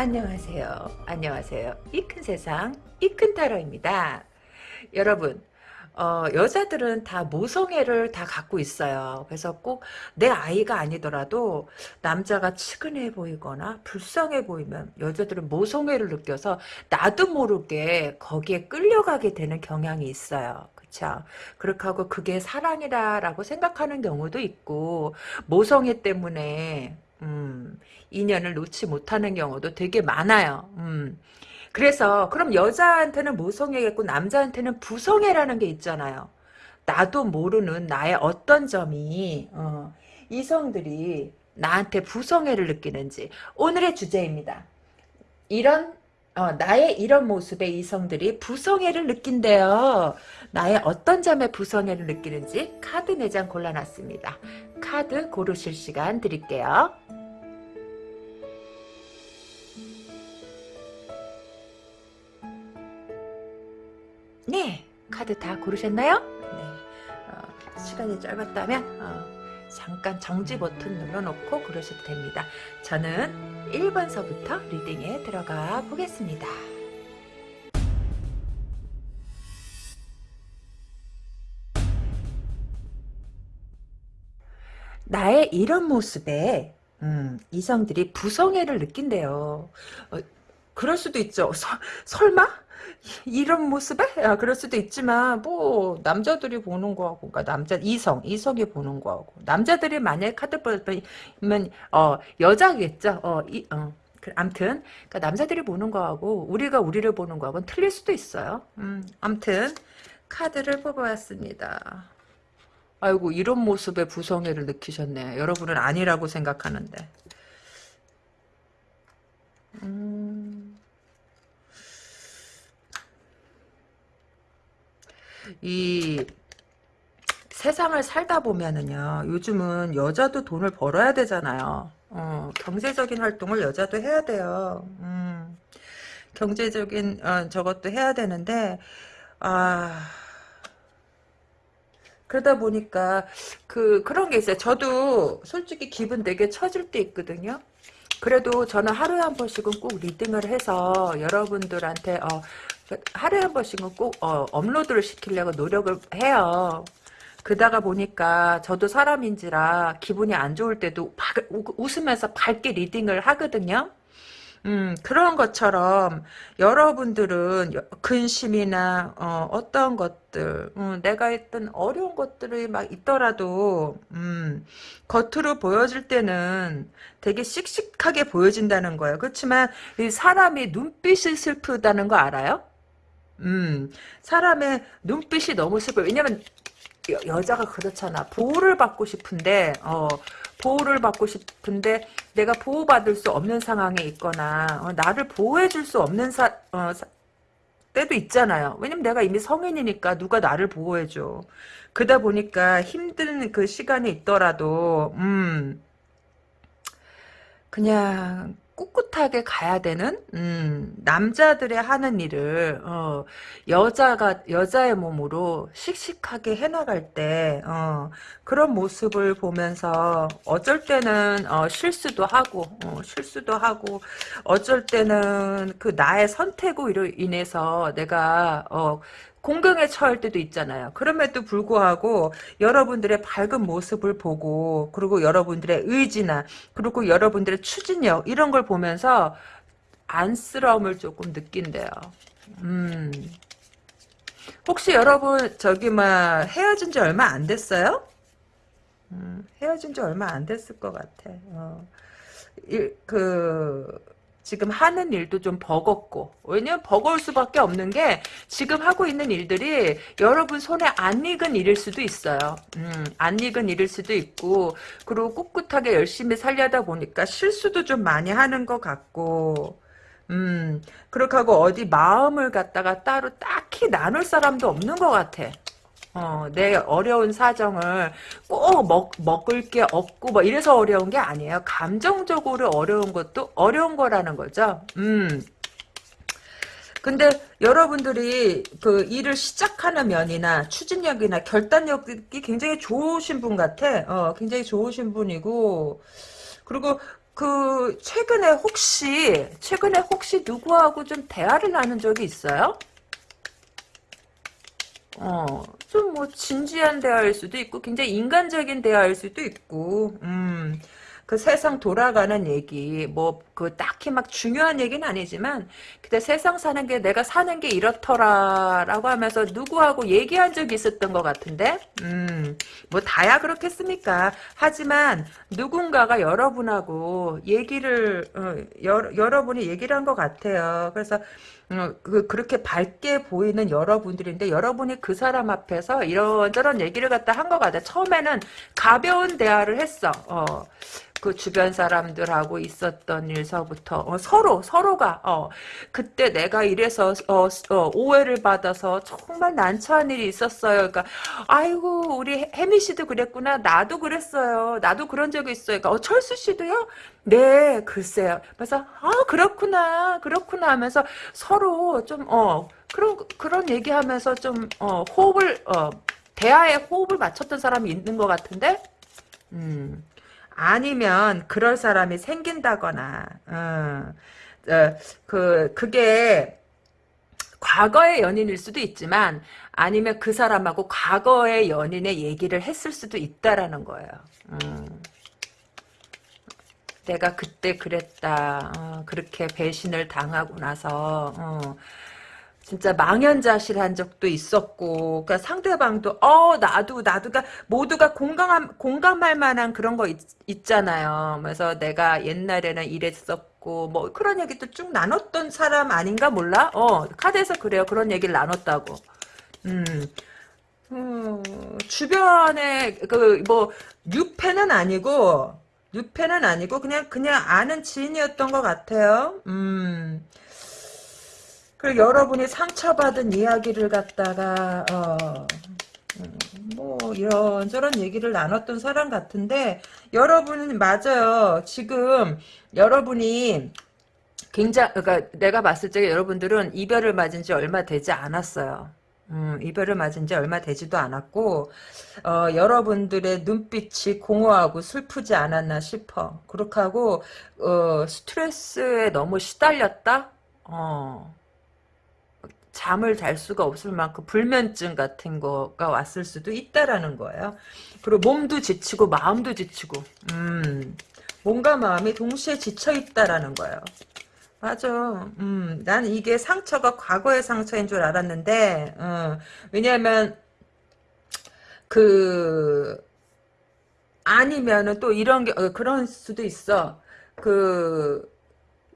안녕하세요. 안녕하세요. 이 큰 세상, 이 큰 타로입니다. 여러분, 어, 여자들은 다 모성애를 다 갖고 있어요. 그래서 꼭 내 아이가 아니더라도 남자가 측은해 보이거나 불쌍해 보이면 여자들은 모성애를 느껴서 나도 모르게 거기에 끌려가게 되는 경향이 있어요. 그쵸? 그렇게 하고 그게 사랑이다라고 생각하는 경우도 있고 모성애 때문에 음, 인연을 놓지 못하는 경우도 되게 많아요. 음. 그래서 그럼 여자한테는 모성애겠고 남자한테는 부성애라는 게 있잖아요. 나도 모르는 나의 어떤 점이 어, 이성들이 나한테 부성애를 느끼는지 오늘의 주제입니다. 이런 어, 나의 이런 모습에 이성들이 부성애를 느낀대요. 나의 어떤 점에 부성애를 느끼는지 카드 4장 골라놨습니다. 카드 고르실 시간 드릴게요. 네, 카드 다 고르셨나요? 네, 어, 시간이 짧았다면 어, 잠깐 정지 버튼 눌러놓고 그러셔도 됩니다. 저는 1번서부터 리딩에 들어가 보겠습니다. 나의 이런 모습에 음, 이성들이 부성애를 느낀대요. 어, 그럴 수도 있죠. 서, 설마? 이런 모습에? 아, 그럴 수도 있지만 뭐 남자들이 보는 거하고 그러니까 남자 이성 이성이 보는 거하고 남자들이 만약에 카드 보면 어 여자겠죠. 어, 이, 어. 그, 암튼 그러니까 남자들이 보는 거하고 우리가 우리를 보는 거하고는 틀릴 수도 있어요. 음, 암튼 카드를 뽑아왔습니다. 아이고 이런 모습의 부성애를 느끼셨네. 여러분은 아니라고 생각하는데. 음. 이 세상을 살다 보면은요. 요즘은 여자도 돈을 벌어야 되잖아요. 어, 경제적인 활동을 여자도 해야 돼요. 음, 경제적인 어, 저것도 해야 되는데 아 그러다 보니까 그 그런 게 있어요. 저도 솔직히 기분 되게 처질 때 있거든요. 그래도 저는 하루에 한 번씩은 꼭 리딩을 해서 여러분들한테 어, 하루에 한 번씩은 꼭 어, 업로드를 시키려고 노력을 해요. 그러다가 보니까 저도 사람인지라 기분이 안 좋을 때도 웃으면서 밝게 리딩을 하거든요. 음, 그런 것처럼 여러분들은 근심이나 어, 떤 것들, 음, 내가 했던 어려운 것들이 막 있더라도 음, 겉으로 보여질 때는 되게 씩씩하게 보여진다는 거예요. 그렇지만 사람이 눈빛이 슬프다는 거 알아요? 음, 사람의 눈빛이 너무 슬퍼요. 왜냐면 여, 자가 그렇잖아. 보호를 받고 싶은데 어, 보호를 받고 싶은데 내가 보호받을 수 없는 상황에 있거나 어, 나를 보호해줄 수 없는 사, 어, 사, 때도 있잖아요. 왜냐면 내가 이미 성인이니까 누가 나를 보호해줘. 그러다 보니까 힘든 그 시간이 있더라도 음 그냥 꿋꿋하게 가야 되는 음, 남자들의 하는 일을 어, 여자가 여자의 몸으로 씩씩하게 해나갈 때 어, 그런 모습을 보면서 어쩔 때는 어, 실수도 하고 어, 실수도 하고 어쩔 때는 그 나의 선택으로 인해서 내가 어, 공경에 처할 때도 있잖아요. 그럼에도 불구하고 여러분들의 밝은 모습을 보고 그리고 여러분들의 의지나 그리고 여러분들의 추진력 이런 걸 보면서 안쓰러움을 조금 느낀대요. 음. 혹시 여러분 저기 막 헤어진 지 얼마 안 됐어요? 음, 헤어진 지 얼마 안 됐을 것 같아. 어. 이, 그 지금 하는 일도 좀 버겁고 왜냐면 버거울 수밖에 없는 게 지금 하고 있는 일들이 여러분 손에 안 익은 일일 수도 있어요. 음, 안 익은 일일 수도 있고 그리고 꿋꿋하게 열심히 살려다 보니까 실수도 좀 많이 하는 것 같고 음 그렇게 하고 어디 마음을 갖다가 따로 딱히 나눌 사람도 없는 것 같아. 어, 내 어려운 사정을 꼭 먹, 먹을 게 없고 뭐 이래서 어려운 게 아니에요. 감정적으로 어려운 것도 어려운 거라는 거죠. 음. 근데 여러분들이 그 일을 시작하는 면이나 추진력이나 결단력이 굉장히 좋으신 분 같아. 어, 굉장히 좋으신 분이고 그리고 그 최근에 혹시 최근에 혹시 누구하고 좀 대화를 나눈 적이 있어요? 어, 좀 뭐 진지한 대화일 수도 있고 굉장히 인간적인 대화일 수도 있고 음. 그 세상 돌아가는 얘기 뭐 그 딱히 막 중요한 얘기는 아니지만 근데 세상 사는 게 내가 사는 게 이렇더라라고 하면서 누구하고 얘기한 적이 있었던 것 같은데 음 뭐 다야 그렇겠습니까 하지만 누군가가 여러분하고 얘기를 어, 여, 여러분이 얘기를 한 것 같아요 그래서 어, 그, 그렇게 밝게 보이는 여러분들인데 여러분이 그 사람 앞에서 이런저런 얘기를 갖다 한 것 같아. 처음에는 가벼운 대화를 했어. 어, 그 주변 사람들하고 있었던 일 서부터 어, 서로 서로가 어, 그때 내가 이래서 어, 어, 오해를 받아서 정말 난처한 일이 있었어요. 그러니까 아이고 우리 혜미 씨도 그랬구나. 나도 그랬어요. 나도 그런 적이 있어요. 그러니까 어, 철수 씨도요? 네, 글쎄요. 그래서 아 그렇구나, 그렇구나 하면서 서로 좀 어 그런 그런 얘기하면서 좀 어, 호흡을 어, 대화에 호흡을 맞췄던 사람이 있는 것 같은데, 음. 아니면 그럴 사람이 생긴다거나 어, 어, 그 그게 과거의 연인일 수도 있지만 아니면 그 사람하고 과거의 연인의 얘기를 했을 수도 있다라는 거예요. 음. 내가 그때 그랬다. 어, 그렇게 배신을 당하고 나서 어, 진짜 망연자실한 적도 있었고, 그러니까 상대방도 어 나도 나도 가 모두가 공감할 공감할 만한 그런 거 있, 잖아요 그래서 내가 옛날에는 이랬었고 뭐 그런 얘기도 쭉 나눴던 사람 아닌가 몰라. 어 카드에서 그래요. 그런 얘기를 나눴다고. 음. 음, 주변에 그뭐 뉴페는 아니고 뉴페는 아니고 그냥 그냥 아는 지인이었던 것 같아요. 음. 그리고 여러분이 상처받은 이야기를 갖다가 어, 음, 뭐 이런저런 얘기를 나눴던 사람 같은데 여러분은 맞아요. 지금 여러분이 굉장히 그러니까 내가 봤을 때 여러분들은 이별을 맞은 지 얼마 되지 않았어요. 음, 이별을 맞은 지 얼마 되지도 않았고 어, 여러분들의 눈빛이 공허하고 슬프지 않았나 싶어. 그렇게 하고 어, 스트레스에 너무 시달렸다? 어, 잠을 잘 수가 없을 만큼 불면증 같은 거가 왔을 수도 있다라는 거예요. 그리고 몸도 지치고 마음도 지치고 음, 몸과 마음이 동시에 지쳐 있다라는 거예요. 맞아. 음, 난 이게 상처가 과거의 상처인 줄 알았는데, 어, 왜냐면, 그, 아니면은 또 이런 게, 어, 그런 수도 있어. 그,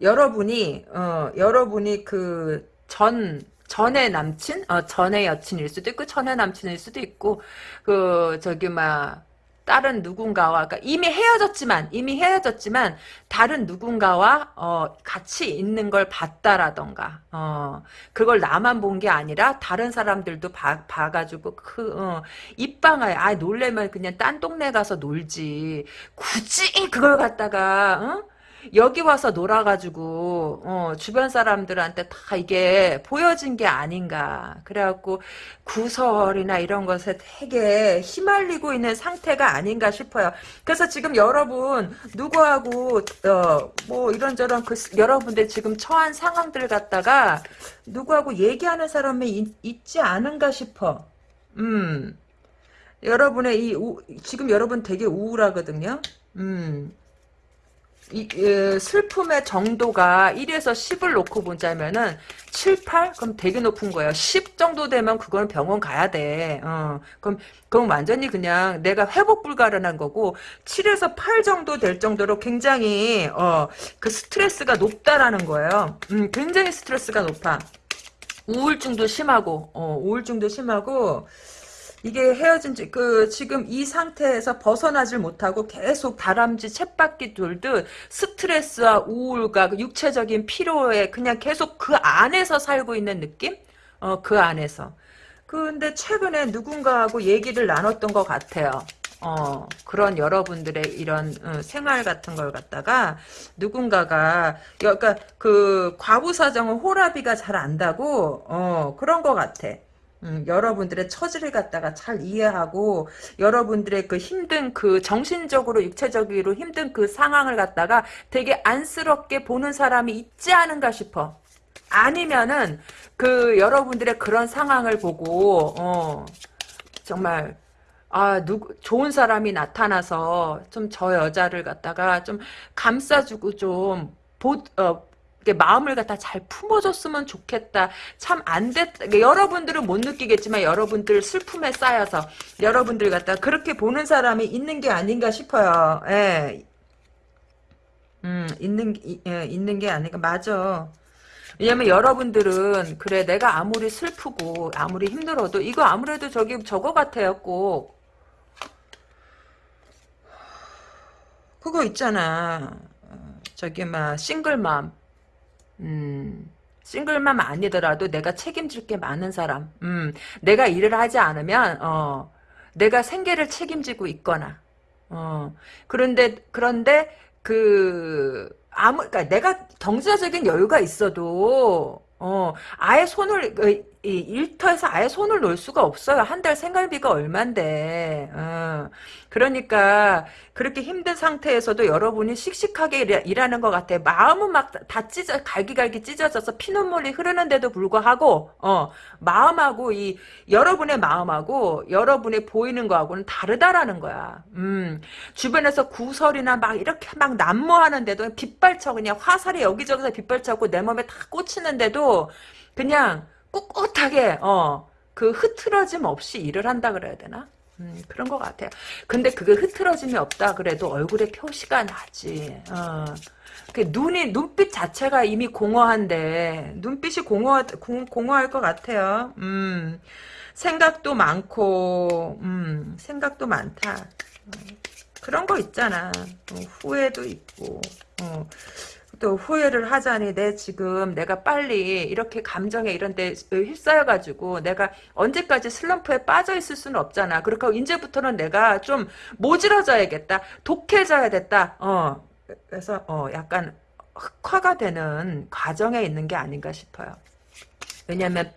여러분이, 어, 여러분이 그, 전, 전의 남친, 어, 전의 여친일 수도 있고, 전의 남친일 수도 있고, 그, 저기, 막, 다른 누군가와, 그러니까 이미 헤어졌지만, 이미 헤어졌지만, 다른 누군가와, 어, 같이 있는 걸 봤다라던가, 어, 그걸 나만 본 게 아니라, 다른 사람들도 봐, 봐가지고, 그, 어, 입방아에, 아, 놀래면 그냥 딴 동네 가서 놀지. 굳이 그걸 갖다가, 어? 여기 와서 놀아가지고 어, 주변 사람들한테 다 이게 보여진 게 아닌가. 그래갖고 구설이나 이런 것에 되게 휘말리고 있는 상태가 아닌가 싶어요. 그래서 지금 여러분 누구하고 어, 뭐 이런저런 그 여러분들 지금 처한 상황들 갖다가 누구하고 얘기하는 사람이 있, 있지 않은가 싶어. 음. 여러분의 이 우, 지금 여러분 되게 우울하거든요. 음 이, 이, 슬픔의 정도가 1에서 10을 놓고 보자면은 7, 8? 그럼 되게 높은 거예요. 10 정도 되면 그건 병원 가야 돼. 어, 그럼, 그럼 완전히 그냥 내가 회복 불가능한 거고 7에서 8 정도 될 정도로 굉장히 어, 그 스트레스가 높다라는 거예요. 음, 굉장히 스트레스가 높아. 우울증도 심하고 어, 우울증도 심하고 이게 헤어진 지, 그, 지금 이 상태에서 벗어나질 못하고 계속 다람쥐 챗바퀴 돌듯 스트레스와 우울과 그 육체적인 피로에 그냥 계속 그 안에서 살고 있는 느낌? 어, 그 안에서. 근데 최근에 누군가하고 얘기를 나눴던 것 같아요. 어, 그런 여러분들의 이런 어, 생활 같은 걸 갖다가 누군가가 그러니까 그 과부 사정은 호라비가 잘 안다고 어, 그런 것 같아. 음, 여러분들의 처지를 갖다가 잘 이해하고 여러분들의 그 힘든 그 정신적으로 육체적으로 힘든 그 상황을 갖다가 되게 안쓰럽게 보는 사람이 있지 않은가 싶어. 아니면은 그 여러분들의 그런 상황을 보고 어 정말 아, 누구, 좋은 사람이 나타나서 좀 저 여자를 갖다가 좀 감싸주고 좀, 보, 어, 마음을 갖다 잘 품어줬으면 좋겠다. 참 안 됐, 여러분들은 못 느끼겠지만 여러분들 슬픔에 쌓여서 여러분들 갖다 그렇게 보는 사람이 있는 게 아닌가 싶어요. 예. 음, 있는, 예, 있는 게 아닌가. 맞아. 왜냐면 여러분들은 그래 내가 아무리 슬프고 아무리 힘들어도 이거 아무래도 저기 저거 같아요 꼭 그거 있잖아. 어, 저기 막 싱글맘. 음. 싱글맘 아니더라도 내가 책임질 게 많은 사람. 음. 내가 일을 하지 않으면 어. 내가 생계를 책임지고 있거나. 어. 그런데 그런데 그 아무 그러니까 내가 경제적인 여유가 있어도 어, 아예 손을, 그, 이, 일터에서 아예 손을 놓을 수가 없어요. 한 달 생활비가 얼만데. 어. 그러니까, 그렇게 힘든 상태에서도 여러분이 씩씩하게 일하, 는것 같아. 마음은 막 다 찢어, 갈기갈기 찢어져서 피눈물이 흐르는데도 불구하고, 어, 마음하고 이, 여러분의 마음하고, 여러분이 보이는 거하고는 다르다라는 거야. 음, 주변에서 구설이나 막 이렇게 막 난무하는데도 빗발쳐, 그냥 화살이 여기저기서 빗발쳐고 내 몸에 다 꽂히는데도, 그냥 꿋꿋하게 어 그 흐트러짐 없이 일을 한다 그래야 되나? 음, 그런 것 같아요. 근데 그게 흐트러짐이 없다 그래도 얼굴에 표시가 나지. 어. 그 눈이 눈빛 자체가 이미 공허한데 눈빛이 공허 공, 공허할 것 같아요. 음, 생각도 많고, 음, 생각도 많다. 어, 그런 거 있잖아. 어, 후회도 있고. 어. 또 후회를 하자니 내 지금 내가 빨리 이렇게 감정에 이런 데 휩싸여가지고 내가 언제까지 슬럼프에 빠져 있을 수는 없잖아. 그렇고 이제부터는 내가 좀 모질어져야겠다. 독해져야 됐다. 어. 그래서 어 약간 흑화가 되는 과정에 있는 게 아닌가 싶어요. 왜냐면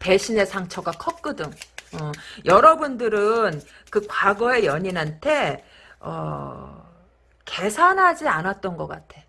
배신의 상처가 컸거든. 어, 여러분들은 그 과거의 연인한테 어, 계산하지 않았던 것 같아.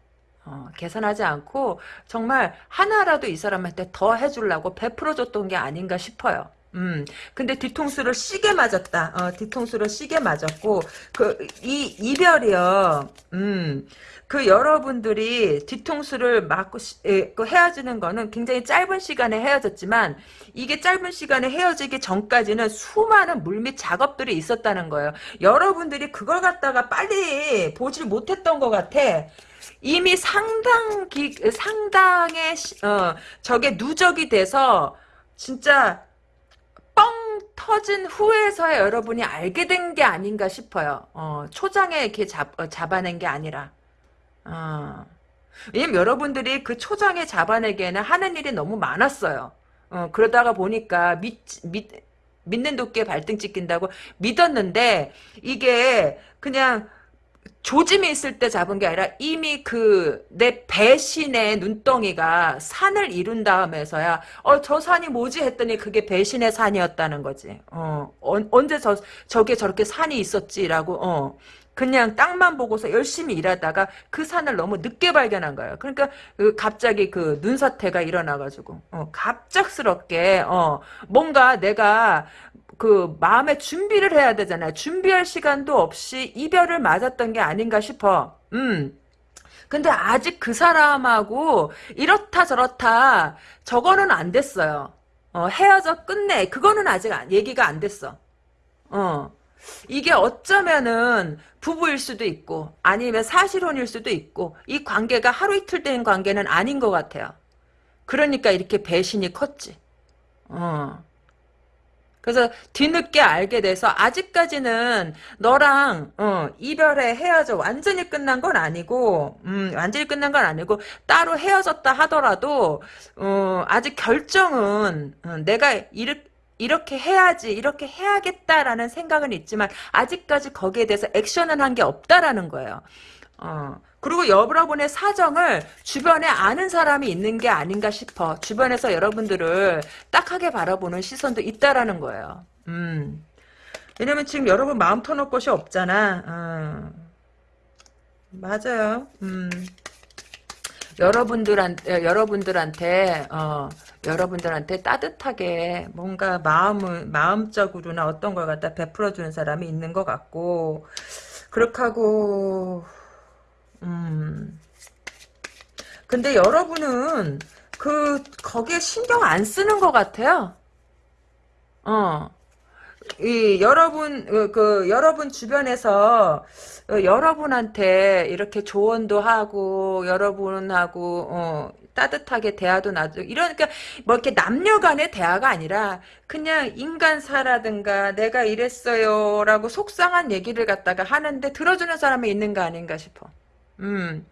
어, 계산하지 않고 정말 하나라도 이 사람한테 더 해주려고 베풀어줬던 게 아닌가 싶어요. 음, 근데 뒤통수를 시게 맞았다. 어, 뒤통수를 시게 맞았고, 그, 이, 이별이요. 음, 그 여러분들이 뒤통수를 맞고, 시, 에, 그 헤어지는 거는 굉장히 짧은 시간에 헤어졌지만, 이게 짧은 시간에 헤어지기 전까지는 수많은 물밑 작업들이 있었다는 거예요. 여러분들이 그걸 갖다가 빨리 보질 못했던 것 같아. 이미 상당 기, 상당의 어, 저게 누적이 돼서 진짜 뻥 터진 후에서야 여러분이 알게 된 게 아닌가 싶어요. 어, 초장에 이렇게 잡, 어, 잡아낸 게 아니라. 어. 왜냐면 여러분들이 그 초장에 잡아내기에는 하는 일이 너무 많았어요. 어, 그러다가 보니까 믿, 믿, 믿는 도끼에 발등 찍힌다고 믿었는데 이게 그냥 조짐이 있을 때 잡은 게 아니라 이미 그 내 배신의 눈덩이가 산을 이룬 다음에서야 어 저 산이 뭐지 했더니 그게 배신의 산이었다는 거지. 어, 어 언제 저 저게 저렇게 산이 있었지라고 어 그냥 땅만 보고서 열심히 일하다가 그 산을 너무 늦게 발견한 거예요. 그러니까 그 갑자기 그 눈사태가 일어나가지고 어, 갑작스럽게 어, 뭔가 내가 그 마음의 준비를 해야 되잖아요. 준비할 시간도 없이 이별을 맞았던 게 아닌가 싶어. 음. 근데 아직 그 사람하고 이렇다 저렇다 저거는 안 됐어요. 어, 헤어져 끝내. 그거는 아직 얘기가 안 됐어. 어. 이게 어쩌면은 부부일 수도 있고 아니면 사실혼일 수도 있고 이 관계가 하루 이틀 된 관계는 아닌 것 같아요. 그러니까 이렇게 배신이 컸지. 어. 그래서 뒤늦게 알게 돼서 아직까지는 너랑 어, 이별에 헤어져 완전히 끝난 건 아니고 음, 완전히 끝난 건 아니고 따로 헤어졌다 하더라도 어, 아직 결정은 어, 내가 이렇게 이렇게 해야지 이렇게 해야겠다라는 생각은 있지만 아직까지 거기에 대해서 액션은 한 게 없다라는 거예요. 어, 그리고 여러분의 사정을 주변에 아는 사람이 있는 게 아닌가 싶어. 주변에서 여러분들을 딱하게 바라보는 시선도 있다라는 거예요. 음. 왜냐면 지금 여러분 마음 터놓을 곳이 없잖아. 어. 맞아요. 음. 여러분들한테 여러분들한테 어 여러분들한테 따뜻하게 뭔가 마음을 마음적으로나 어떤 걸 갖다 베풀어 주는 사람이 있는 것 같고 그렇게 하고 음 근데 여러분은 그 거기에 신경 안 쓰는 것 같아요. 어. 이 여러분 그, 그 여러분 주변에서 어, 여러분한테 이렇게 조언도 하고 여러분하고 어, 따뜻하게 대화도 나도 이러니까 뭐 이렇게 남녀간의 대화가 아니라 그냥 인간사라든가 내가 이랬어요라고 속상한 얘기를 갖다가 하는데 들어주는 사람이 있는 거 아닌가 싶어. 음.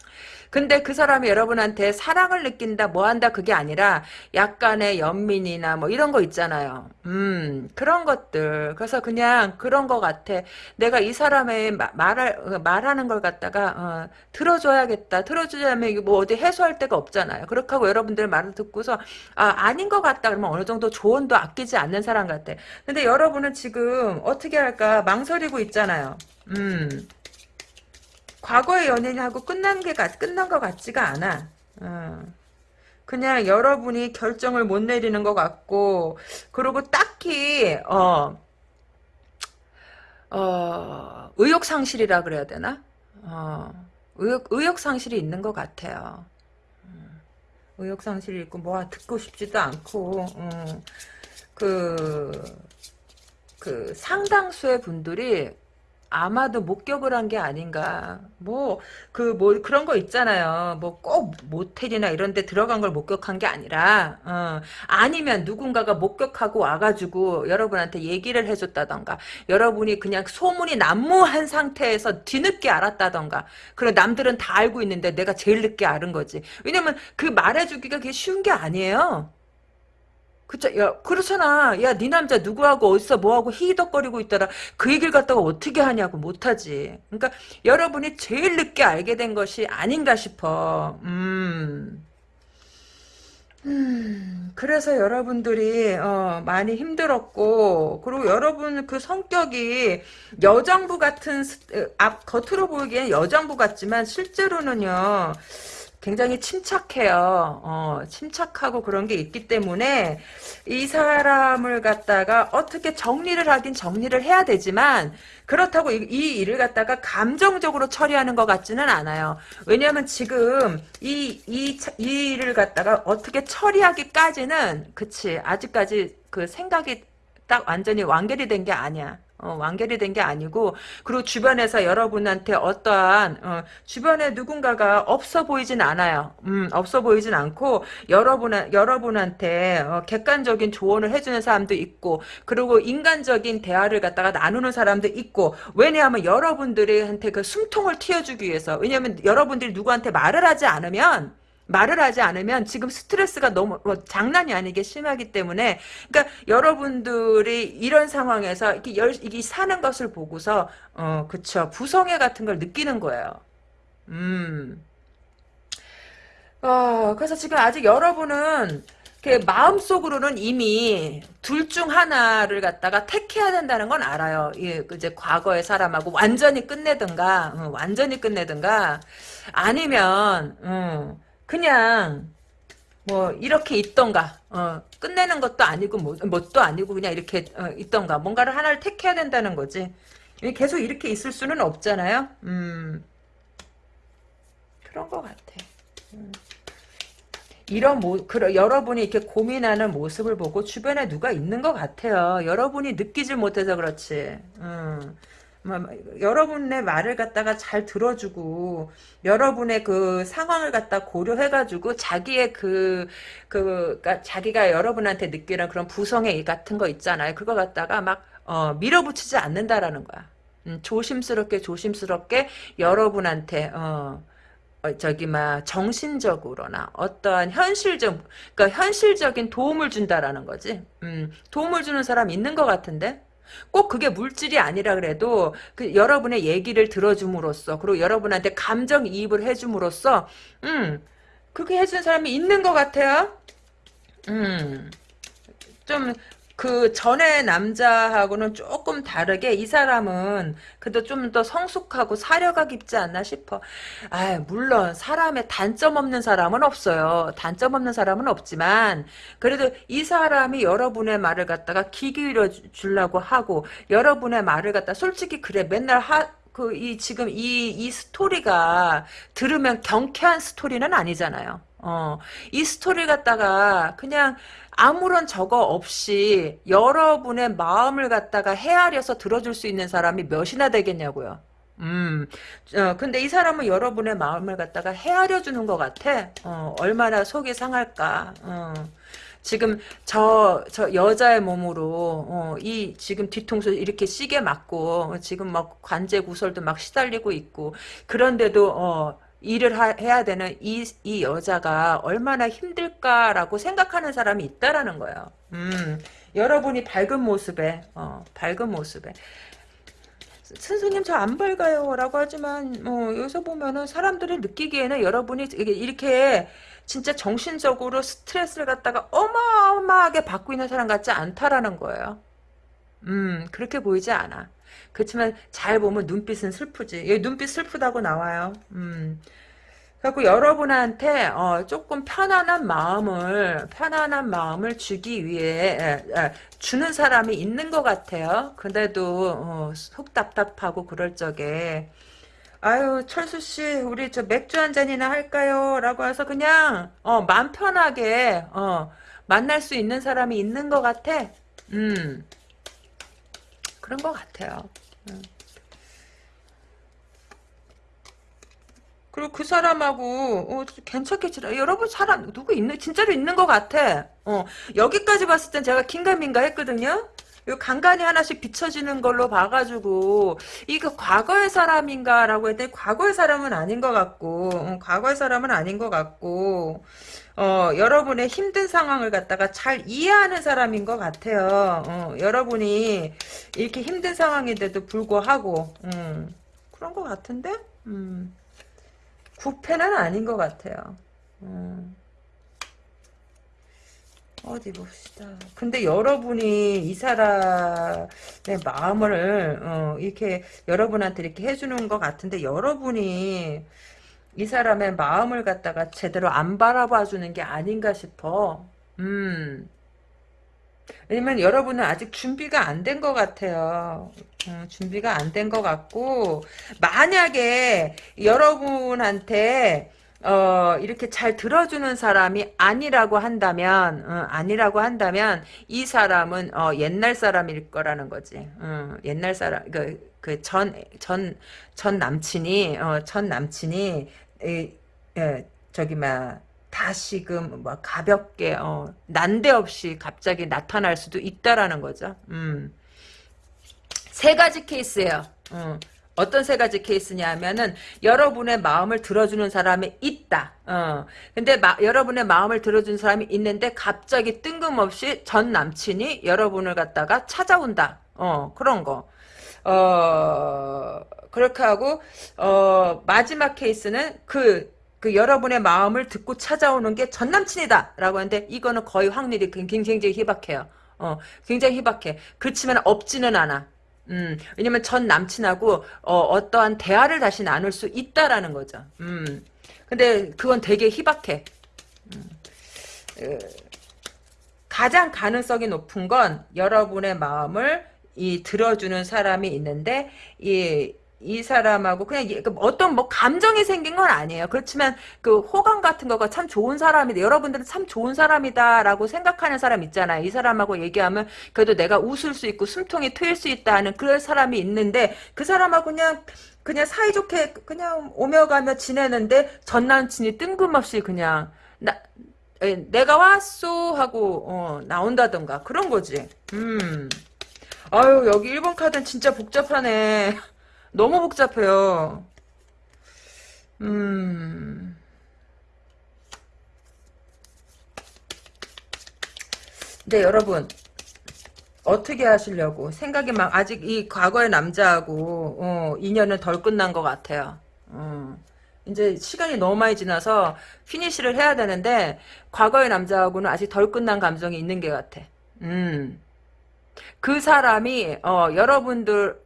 근데 그 사람이 여러분한테 사랑을 느낀다, 뭐 한다, 그게 아니라 약간의 연민이나 뭐 이런 거 있잖아요. 음, 그런 것들. 그래서 그냥 그런 거 같아. 내가 이 사람의 어, 말하는 걸 갖다가, 어, 들어줘야겠다. 들어주자면 뭐 어디 해소할 데가 없잖아요. 그렇게 하고 여러분들 말을 듣고서, 아, 아닌 것 같다. 그러면 어느 정도 조언도 아끼지 않는 사람 같아. 근데 여러분은 지금 어떻게 할까 망설이고 있잖아요. 음. 과거의 연인하고 끝난 게 끝난 것 같지가 않아. 어. 그냥 여러분이 결정을 못 내리는 것 같고 그리고 딱히 어, 어 의욕 상실이라 그래야 되나? 어, 의욕 의욕 상실이 있는 것 같아요. 음. 의욕 상실이 있고 뭐 듣고 싶지도 않고 음, 그, 그 상당수의 분들이 아마도 목격을 한 게 아닌가. 뭐, 그, 뭐, 그런 거 있잖아요. 뭐, 꼭 모텔이나 이런 데 들어간 걸 목격한 게 아니라, 어, 아니면 누군가가 목격하고 와가지고 여러분한테 얘기를 해줬다던가, 여러분이 그냥 소문이 난무한 상태에서 뒤늦게 알았다던가, 그래, 남들은 다 알고 있는데 내가 제일 늦게 알은 거지. 왜냐면 그 말해주기가 그게 쉬운 게 아니에요. 그쵸, 야, 그렇잖아. 야, 네 남자 누구하고 어디서 뭐하고 히덕거리고 있더라. 그 얘기를 갖다가 어떻게 하냐고 못하지. 그러니까 여러분이 제일 늦게 알게 된 것이 아닌가 싶어. 음. 음, 그래서 여러분들이 어, 많이 힘들었고 그리고 여러분 그 성격이 여장부 같은 앞 겉으로 보기엔 여장부 같지만 실제로는요 굉장히 침착해요. 어, 침착하고 그런 게 있기 때문에 이 사람을 갖다가 어떻게 정리를 하긴 정리를 해야 되지만 그렇다고 이, 이 일을 갖다가 감정적으로 처리하는 것 같지는 않아요. 왜냐하면 지금 이, 이, 이 일을 갖다가 어떻게 처리하기까지는 그치 아직까지 그 생각이 딱 완전히 완결이 된 게 아니야. 어, 완결이 된 게 아니고 그리고 주변에서 여러분한테 어떠한 어, 주변에 누군가가 없어 보이진 않아요. 음, 없어 보이진 않고 여러분 여러분한테 어, 객관적인 조언을 해주는 사람도 있고 그리고 인간적인 대화를 갖다가 나누는 사람도 있고 왜냐하면 여러분들한테 그 숨통을 틔워주기 위해서 왜냐하면 여러분들이 누구한테 말을 하지 않으면 말을 하지 않으면 지금 스트레스가 너무 뭐 장난이 아니게 심하기 때문에 그러니까 여러분들이 이런 상황에서 이렇게 열, 이게 사는 것을 보고서 어 그쵸 부성애 같은 걸 느끼는 거예요. 음. 어 그래서 지금 아직 여러분은 마음속으로는 이미 둘 중 하나를 갖다가 택해야 된다는 건 알아요. 예, 이제 과거의 사람하고 완전히 끝내든가, 응, 완전히 끝내든가, 아니면, 응, 그냥 뭐 이렇게 있던가 어, 끝내는 것도 아니고 뭐, 뭣도 아니고 그냥 이렇게 어, 있던가. 뭔가를 하나를 택해야 된다는 거지. 계속 이렇게 있을 수는 없잖아요. 음. 그런 것 같아. 음. 이런 모, 그, 여러분이 이렇게 고민하는 모습을 보고 주변에 누가 있는 것 같아요. 여러분이 느끼질 못해서 그렇지. 음. 여러분의 말을 갖다가 잘 들어주고 여러분의 그 상황을 갖다 고려해가지고 자기의 그, 그, 그니까 자기가 여러분한테 느끼는 그런 부성애 같은 거 있잖아요. 그거 갖다가 막, 어, 밀어붙이지 않는다라는 거야. 음, 조심스럽게 조심스럽게 여러분한테, 어, 어, 저기 막 정신적으로나 어떠한 현실적 그러니까 현실적인 도움을 준다라는 거지. 음, 도움을 주는 사람 있는 것 같은데 꼭 그게 물질이 아니라 그래도 그 여러분의 얘기를 들어줌으로써 그리고 여러분한테 감정 이입을 해줌으로써 음 그게 해준 사람이 있는 것 같아요. 음. 좀, 그 전에 남자하고는 조금 다르게 이 사람은 그래도 좀 더 성숙하고 사려가 깊지 않나 싶어. 아, 물론 사람의 단점 없는 사람은 없어요. 단점 없는 사람은 없지만 그래도 이 사람이 여러분의 말을 갖다가 귀 기울여 주려고 하고 여러분의 말을 갖다 솔직히 그래 맨날 하 그 이 지금 이 이 스토리가 들으면 경쾌한 스토리는 아니잖아요. 어, 이 스토리 갖다가 그냥 아무런 저거 없이 여러분의 마음을 갖다가 헤아려서 들어줄 수 있는 사람이 몇이나 되겠냐고요. 음, 어, 근데 이 사람은 여러분의 마음을 갖다가 헤아려 주는 것 같아. 어, 얼마나 속이 상할까. 어. 지금 저, 저 여자의 몸으로, 어, 이, 지금 뒤통수 이렇게 시계 맞고, 지금 막 관제 구설도 막 시달리고 있고, 그런데도, 어, 일을 하, 해야 되는 이, 이 여자가 얼마나 힘들까라고 생각하는 사람이 있다라는 거예요. 음, 여러분이 밝은 모습에, 어, 밝은 모습에. 선생님 저 안 밝아요 라고 하지만 뭐 여기서 보면은 사람들이 느끼기에는 여러분이 이렇게 진짜 정신적으로 스트레스를 갖다가 어마어마하게 받고 있는 사람 같지 않다라는 거예요. 음 그렇게 보이지 않아. 그렇지만 잘 보면 눈빛은 슬프지. 여기 눈빛 슬프다고 나와요. 음. 그래갖고 여러분한테 어, 조금 편안한 마음을 편안한 마음을 주기 위해 에, 에, 주는 사람이 있는 것 같아요. 근데도 어, 속 답답하고 그럴 적에 아유 철수 씨 우리 저 맥주 한 잔이나 할까요? 라고 해서 그냥 어, 마음 편하게 어, 만날 수 있는 사람이 있는 것 같아. 음 그런 것 같아요. 음. 그리고 그 사람하고 어, 괜찮게 지내. 여러분 사람 누구 있는 진짜로 있는 것 같아. 어 여기까지 봤을 땐 제가 긴가민가 했거든요. 요 간간히 하나씩 비춰지는 걸로 봐가지고 이거 과거의 사람인가라고 했더니 과거의 사람은 아닌 것 같고 어, 과거의 사람은 아닌 것 같고 어, 여러분의 힘든 상황을 갖다가 잘 이해하는 사람인 것 같아요. 어, 여러분이 이렇게 힘든 상황인데도 불구하고 음, 그런 것 같은데 음. 부패는 아닌 것 같아요. 음. 어디 봅시다. 근데 여러분이 이 사람의 마음을 어, 이렇게 여러분한테 이렇게 해주는 것 같은데 여러분이 이 사람의 마음을 갖다가 제대로 안 바라봐 주는 게 아닌가 싶어. 음. 왜냐면 여러분은 아직 준비가 안 된 것 같아요. 음, 준비가 안 된 것 같고 만약에 여러분한테 어, 이렇게 잘 들어주는 사람이 아니라고 한다면, 어, 아니라고 한다면, 이 사람은, 어, 옛날 사람일 거라는 거지. 어, 옛날 사람, 그, 그 전, 전, 전 남친이, 어, 전 남친이, 에, 에, 저기, 막, 다시금 뭐 가볍게 어, 난데없이 갑자기 나타날 수도 있다라는 거죠. 음. 세 가지 케이스예요. 어. 어떤 세 가지 케이스냐 하면은 여러분의 마음을 들어주는 사람이 있다. 어. 근데 마, 여러분의 마음을 들어주는 사람이 있는데 갑자기 뜬금없이 전 남친이 여러분을 갖다가 찾아온다. 어, 그런 거. 어, 그렇게 하고 어, 마지막 케이스는 그 그 여러분의 마음을 듣고 찾아오는 게 전 남친이다 라고 하는데 이거는 거의 확률이 굉장히 희박해요. 어, 굉장히 희박해. 그렇지만 없지는 않아. 음, 왜냐면 전 남친하고 어, 떠한 대화를 다시 나눌 수 있다라는 거죠. 음, 근데 그건 되게 희박해. 음, 에, 가장 가능성이 높은 건 여러분의 마음을 이 들어주는 사람이 있는데 이이 사람하고 그냥 그 어떤 뭐 감정이 생긴 건 아니에요. 그렇지만 그 호감 같은 거가 참 좋은 사람이다. 여러분들은 참 좋은 사람이다라고 생각하는 사람 있잖아요. 이 사람하고 얘기하면 그래도 내가 웃을 수 있고 숨통이 트일 수 있다는 그런 사람이 있는데 그 사람하고 그냥 그냥 사이좋게 그냥 오며 가며 지내는데 전 남친이 뜬금없이 그냥 나 내가 왔소 하고 어, 나온다던가 그런 거지. 음. 아유 여기 1번 카드는 진짜 복잡하네. 너무 복잡해요. 음. 네, 여러분. 어떻게 하시려고 생각이 막 아직 이 과거의 남자하고 어, 인연은 덜 끝난 것 같아요. 어. 이제 시간이 너무 많이 지나서 피니시를 해야 되는데 과거의 남자하고는 아직 덜 끝난 감정이 있는 게 같아. 음. 그 사람이 어, 여러분들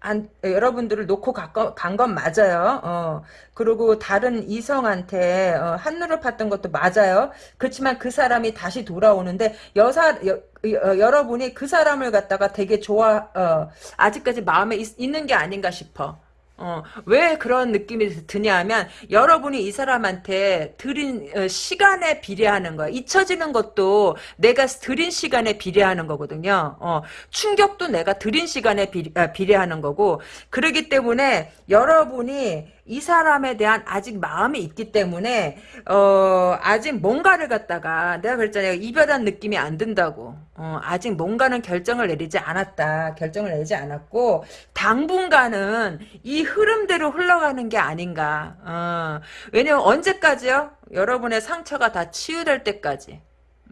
안, 여러분들을 놓고 간 건 맞아요. 어, 그리고 다른 이성한테 어, 한눈을 팠던 것도 맞아요. 그렇지만 그 사람이 다시 돌아오는데 여사 여, 여, 여러분이 그 사람을 갖다가 되게 좋아 어, 아직까지 마음에 있, 있는 게 아닌가 싶어. 어, 왜 그런 느낌이 드냐면 여러분이 이 사람한테 드린 어, 시간에 비례하는 거야. 잊혀지는 것도 내가 드린 시간에 비례하는 거거든요. 어, 충격도 내가 드린 시간에 비, 아, 비례하는 거고 그러기 때문에 여러분이 이 사람에 대한 아직 마음이 있기 때문에 어 아직 뭔가를 갖다가 내가 그랬잖아요 이별한 느낌이 안 든다고. 어 아직 뭔가는 결정을 내리지 않았다. 결정을 내리지 않았고 당분간은 이 흐름대로 흘러가는 게 아닌가. 어 왜냐면 언제까지요? 여러분의 상처가 다 치유될 때까지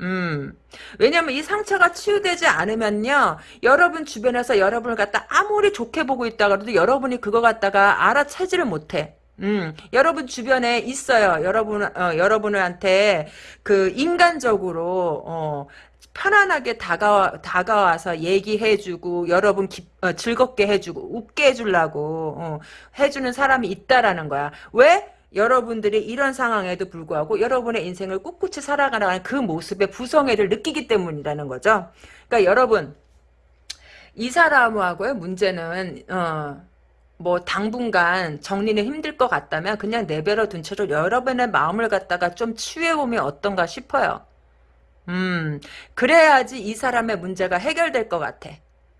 음. 왜냐면 이 상처가 치유되지 않으면요. 여러분 주변에서 여러분을 갖다 아무리 좋게 보고 있다 그래도 여러분이 그거 갖다가 알아채지를 못해. 음, 여러분 주변에 있어요. 여러분, 어, 여러분한테 그 인간적으로, 어, 편안하게 다가와, 다가와서 얘기해주고, 여러분 기, 어, 즐겁게 해주고, 웃게 해주려고, 어, 해주는 사람이 있다라는 거야. 왜? 여러분들이 이런 상황에도 불구하고 여러분의 인생을 꿋꿋이 살아가는 그 모습의 부성애를 느끼기 때문이라는 거죠. 그러니까 여러분 이 사람하고의 문제는 어, 뭐 당분간 정리는 힘들 것 같다면 그냥 내버려 둔 채로 여러분의 마음을 갖다가 좀 치유해보면 어떤가 싶어요. 음, 그래야지 이 사람의 문제가 해결될 것 같아.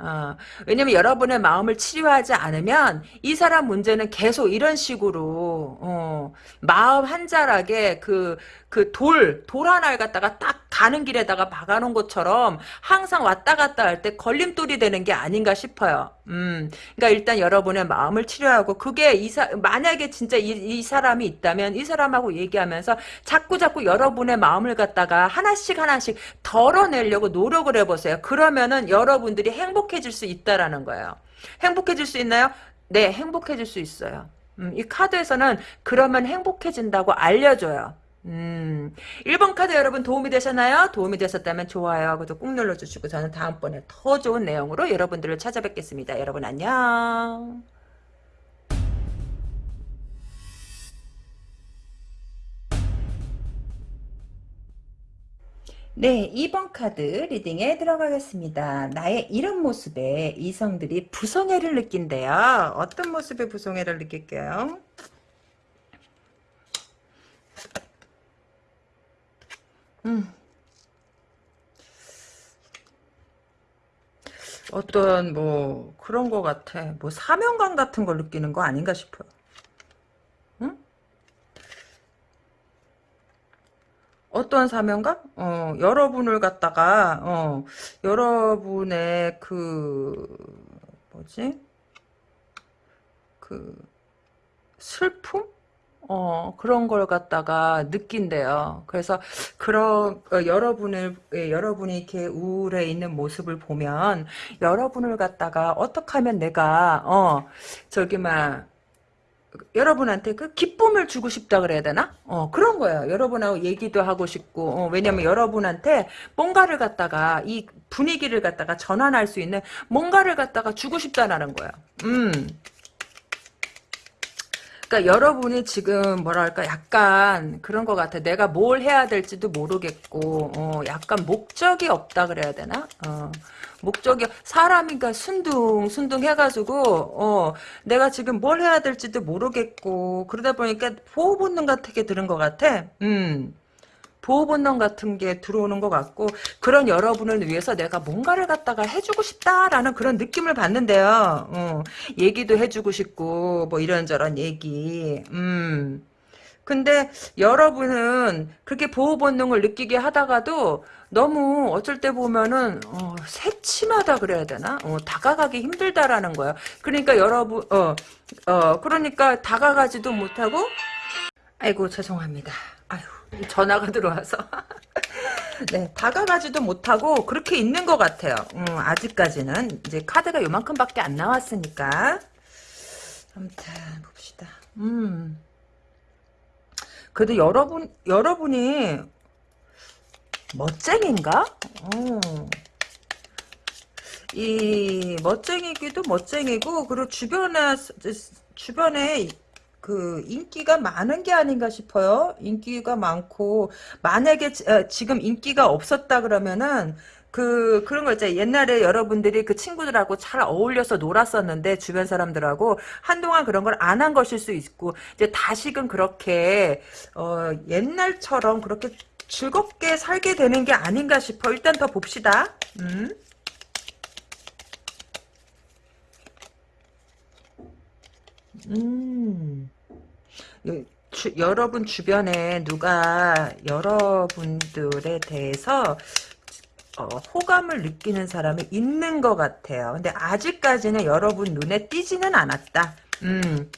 어, 왜냐면 여러분의 마음을 치료하지 않으면 이 사람 문제는 계속 이런 식으로 어, 마음 한자락에 그 그 돌, 돌 하나를 갖다가 딱 가는 길에다가 박아놓은 것처럼 항상 왔다 갔다 할 때 걸림돌이 되는 게 아닌가 싶어요. 음, 그러니까 일단 여러분의 마음을 치료하고 그게 이 사, 만약에 진짜 이, 이 사람이 있다면 이 사람하고 얘기하면서 자꾸 자꾸 여러분의 마음을 갖다가 하나씩 하나씩 덜어내려고 노력을 해보세요. 그러면은 여러분들이 행복해질 수 있다라는 거예요. 행복해질 수 있나요? 네, 행복해질 수 있어요. 음, 이 카드에서는 그러면 행복해진다고 알려줘요. 음, 1번 카드 여러분 도움이 되셨나요? 도움이 되셨다면 좋아요 하고 꾹 눌러주시고 저는 다음번에 더 좋은 내용으로 여러분들을 찾아뵙겠습니다. 여러분 안녕. 네, 2번 카드 리딩에 들어가겠습니다. 나의 이런 모습에 이성들이 부성애를 느낀대요. 어떤 모습에 부성애를 느낄게요? 음. 어떤 뭐 그런 거 같아. 뭐 사명감 같은 걸 느끼는 거 아닌가 싶어요. 응? 어떤 사명감? 어, 여러분을 갖다가 어, 여러분의 그 뭐지? 그 슬픔? 어, 그런 걸 갖다가 느낀대요. 그래서, 그런, 어, 여러분을, 예, 여러분이 이렇게 우울해 있는 모습을 보면, 여러분을 갖다가 어떻게 하면 내가, 어, 저기, 막, 여러분한테 그 기쁨을 주고 싶다 그래야 되나? 어, 그런 거예요. 여러분하고 얘기도 하고 싶고, 어, 왜냐면 여러분한테 뭔가를 갖다가, 이 분위기를 갖다가 전환할 수 있는 뭔가를 갖다가 주고 싶다라는 거야. 음. 그러니까 여러분이 지금 뭐랄까 약간 그런 것 같아. 내가 뭘 해야 될지도 모르겠고 어, 약간 목적이 없다 그래야 되나? 어, 목적이 사람이니까 순둥 순둥 해가지고 어, 내가 지금 뭘 해야 될지도 모르겠고 그러다 보니까 보호 본능 같은 게 들은 것 같아. 음. 보호본능 같은 게 들어오는 것 같고 그런 여러분을 위해서 내가 뭔가를 갖다가 해주고 싶다라는 그런 느낌을 받는데요. 어, 얘기도 해주고 싶고 뭐 이런저런 얘기. 음. 근데 여러분은 그렇게 보호 본능을 느끼게 하다가도 너무 어쩔 때 보면은 어, 새침하다 그래야 되나? 어, 다가가기 힘들다라는 거예요. 그러니까 여러분 어, 어 그러니까 다가가지도 못하고 아이고 죄송합니다. 전화가 들어와서 네, 다가가지도 못하고 그렇게 있는 것 같아요. 음, 아직까지는 이제 카드가 요만큼밖에 안 나왔으니까. 아무튼 봅시다. 음. 그래도 여러분 여러분이 멋쟁인가? 어. 이 멋쟁이기도 멋쟁이고 그리고 주변에 주변에 그 인기가 많은 게 아닌가 싶어요. 인기가 많고 만약에 어, 지금 인기가 없었다 그러면은 그 그런 거 있잖아요. 옛날에 여러분들이 그 친구들하고 잘 어울려서 놀았었는데 주변 사람들하고 한동안 그런 걸 안 한 것일 수 있고 이제 다시금 그렇게 어 옛날처럼 그렇게 즐겁게 살게 되는 게 아닌가 싶어. 일단 더 봅시다. 음. 음. 주, 여러분 주변에 누가 여러분들에 대해서 어, 호감을 느끼는 사람이 있는 것 같아요. 근데 아직까지는 여러분 눈에 띄지는 않았다. 음,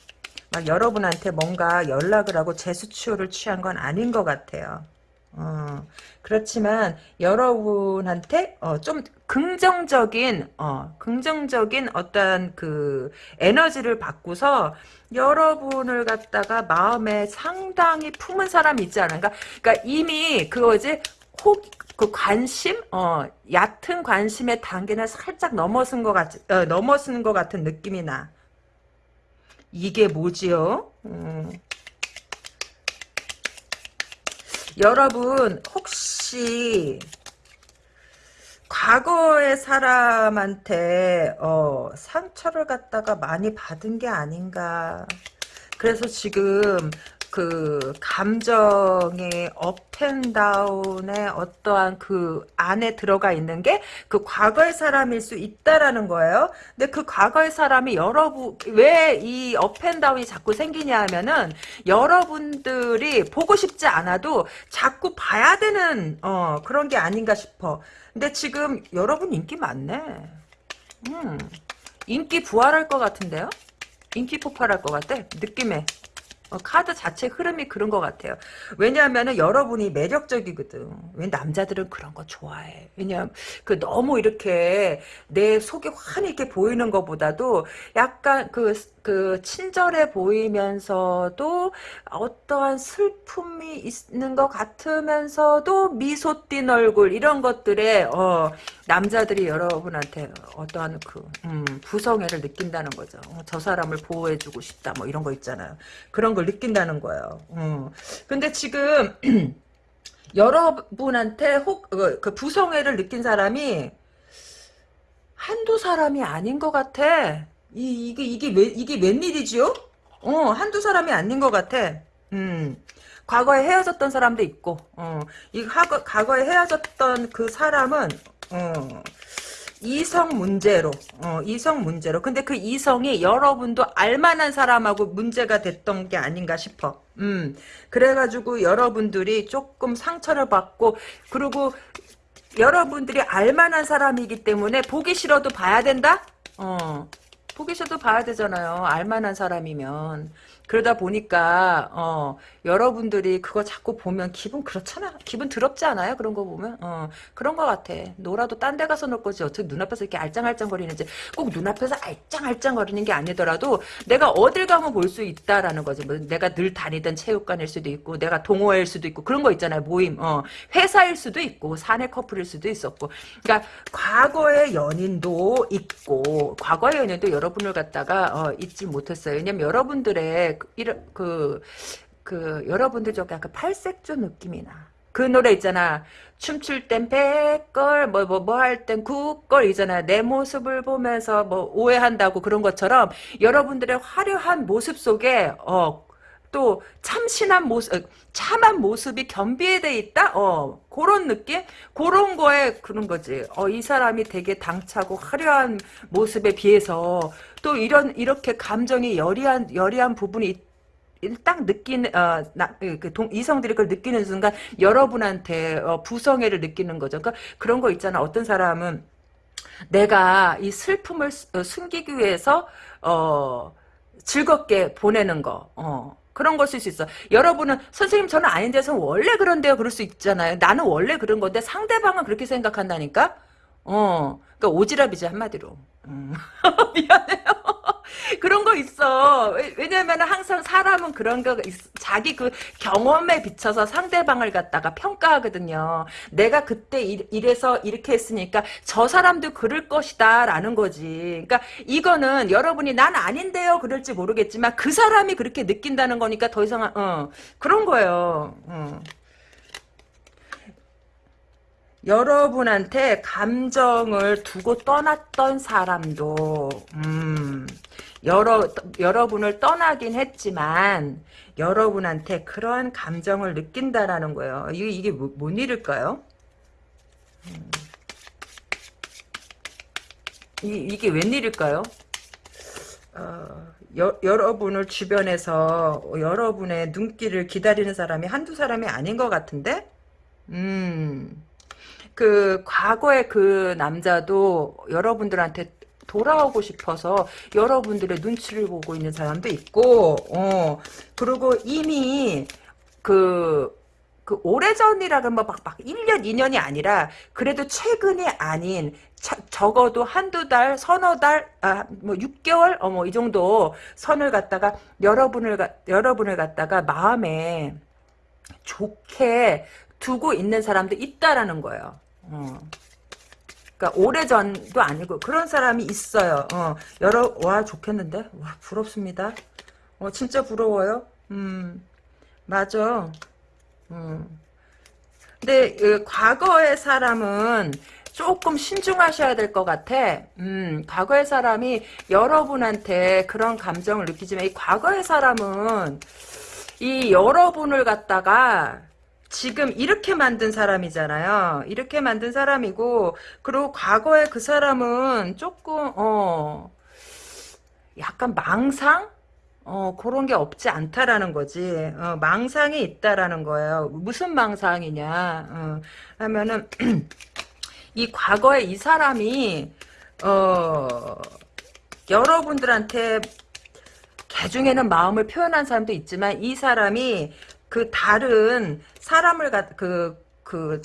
막 여러분한테 뭔가 연락을 하고 제스처를 취한 건 아닌 것 같아요. 어, 그렇지만 여러분한테 어, 좀 긍정적인 어, 긍정적인 어떠한 그 에너지를 받고서 여러분을 갖다가 마음에 상당히 품은 사람이 있지 않은가? 그러니까 이미 그거지 혹, 그 관심, 어, 얕은 관심의 단계는 살짝 넘어선 것 같, 어, 넘어선 것 같은 느낌이 나. 이게 뭐지요? 음. 여러분 혹시 과거의 사람한테 어, 상처를 갖다가 많이 받은 게 아닌가? 그래서 지금 그 감정의 up and down의 어떠한 그 안에 들어가 있는 게 그 과거의 사람일 수 있다라는 거예요. 근데 그 과거의 사람이 여러분 왜 이 up and down이 자꾸 생기냐 하면은 여러분들이 보고 싶지 않아도 자꾸 봐야 되는 어 그런 게 아닌가 싶어. 근데 지금 여러분 인기 많네. 음. 인기 부활할 것 같은데요? 인기 폭발할 것 같아. 느낌에. 어, 카드 자체 흐름이 그런 것 같아요. 왜냐하면 여러분이 매력적이거든. 왜 남자들은 그런 거 좋아해. 왜냐하면 그 너무 이렇게 내 속이 환히 이렇게 보이는 것보다도 약간 그, 그 친절해 보이면서도 어떠한 슬픔이 있는 것 같으면서도 미소 띈 얼굴 이런 것들에 어, 남자들이 여러분한테 어떠한 그 음, 부성애를 느낀다는 거죠. 어, 저 사람을 보호해주고 싶다 뭐 이런 거 있잖아요. 그런 걸 느낀다는 거예요. 음. 근데 지금 여러분한테 혹 그 부성애를 느낀 사람이 한두 사람이 아닌 것 같아. 이, 이게 이게 왜 이게 웬일이지요? 어 한두 사람이 아닌 것 같아. 음. 과거에 헤어졌던 사람도 있고, 어, 이 과거, 과거에 헤어졌던 그 사람은, 어, 이성 문제로, 어, 이성 문제로. 근데 그 이성이 여러분도 알만한 사람하고 문제가 됐던 게 아닌가 싶어. 음, 그래가지고 여러분들이 조금 상처를 받고, 그리고 여러분들이 알만한 사람이기 때문에 보기 싫어도 봐야 된다? 어, 보기 싫어도 봐야 되잖아요. 알만한 사람이면. 그러다 보니까 어, 여러분들이 그거 자꾸 보면 기분 그렇잖아. 기분 더럽지 않아요? 그런 거 보면 어, 그런 거 같아. 놀아도 딴 데 가서 놀 거지. 어떻게 눈앞에서 이렇게 알짱알짱거리는지 꼭 눈앞에서 알짱알짱거리는 게 아니더라도 내가 어딜 가면 볼 수 있다라는 거지. 뭐 내가 늘 다니던 체육관일 수도 있고 내가 동호회일 수도 있고 그런 거 있잖아요. 모임. 어, 회사일 수도 있고 사내 커플일 수도 있었고. 그러니까 과거의 연인도 있고 과거의 연인도 여러분을 갖다가 어, 잊지 못했어요. 왜냐면 여러분들의 이런 그, 그, 여러분들 좀 약간 팔색조 느낌이 나. 그 노래 있잖아. 춤출 땐 백걸, 뭐, 뭐, 뭐 할땐 구걸 이잖아. 내 모습을 보면서 뭐 오해한다고 그런 것처럼 여러분들의 화려한 모습 속에, 어, 또 참신한 모습, 어, 참한 모습이 겸비돼 있다? 어, 그런 느낌? 그런 거에 그런 거지. 어, 이 사람이 되게 당차고 화려한 모습에 비해서 또 이런, 이렇게 감정이 여리한, 여리한 부분이 있, 딱 느끼는 어, 나, 그 동, 이성들이 그걸 느끼는 순간 여러분한테 어, 부성애를 느끼는 거죠. 그러니까 그런 거 있잖아. 어떤 사람은 내가 이 슬픔을 어, 숨기기 위해서 어, 즐겁게 보내는 거. 어. 그런 걸 쓸 수 있어. 여러분은 선생님 저는 아닌데서 원래 그런데요. 그럴 수 있잖아요. 나는 원래 그런 건데 상대방은 그렇게 생각한다니까. 어, 그러니까 오지랖이지 한마디로. 음. 미안해요. 그런 거 있어. 왜, 냐면 항상 사람은 그런 거 있, 자기 그 경험에 비춰서 상대방을 갖다가 평가하거든요. 내가 그때 이, 이래서 이렇게 했으니까 저 사람도 그럴 것이다 라는 거지. 그러니까 이거는 여러분이 난 아닌데요 그럴지 모르겠지만 그 사람이 그렇게 느낀다는 거니까 더 이상 어, 그런 거예요. 어. 여러분한테 감정을 두고 떠났던 사람도 음, 여러, 여러분을 떠나긴 했지만 여러분한테 그러한 감정을 느낀다라는 거예요. 이게, 이게 뭐, 뭔 일일까요? 음. 이, 이게 웬일일까요? 어, 여, 여러분을 주변에서 여러분의 눈길을 기다리는 사람이 한두 사람이 아닌 것 같은데? 음, 그, 과거의 그 남자도 여러분들한테 돌아오고 싶어서 여러분들의 눈치를 보고 있는 사람도 있고, 어, 그리고 이미 그, 그 오래전이라 그러면 막, 막 1년, 2년이 아니라 그래도 최근이 아닌 차, 적어도 한두 달, 서너 달, 아, 뭐 6개월, 어, 뭐 이 정도 선을 갖다가 여러분을, 여러분을 갖다가 마음에 좋게 두고 있는 사람도 있다라는 거예요. 어. 그러니까 오래전도 아니고 그런 사람이 있어요. 어, 여러 와 좋겠는데 와 부럽습니다. 어 진짜 부러워요. 음 맞아. 음. 근데 그, 과거의 사람은 조금 신중하셔야 될 것 같아. 음, 과거의 사람이 여러분한테 그런 감정을 느끼지만 이 과거의 사람은 이 여러분을 갖다가 지금 이렇게 만든 사람이잖아요. 이렇게 만든 사람이고 그리고 과거에 그 사람은 조금 어 약간 망상? 어 그런 게 없지 않다라는 거지. 어, 망상이 있다라는 거예요. 무슨 망상이냐? 어, 하면은 이 과거에 이 사람이 어 여러분들한테 개 중에는 마음을 표현한 사람도 있지만 이 사람이 그 다른 사람을 그, 그,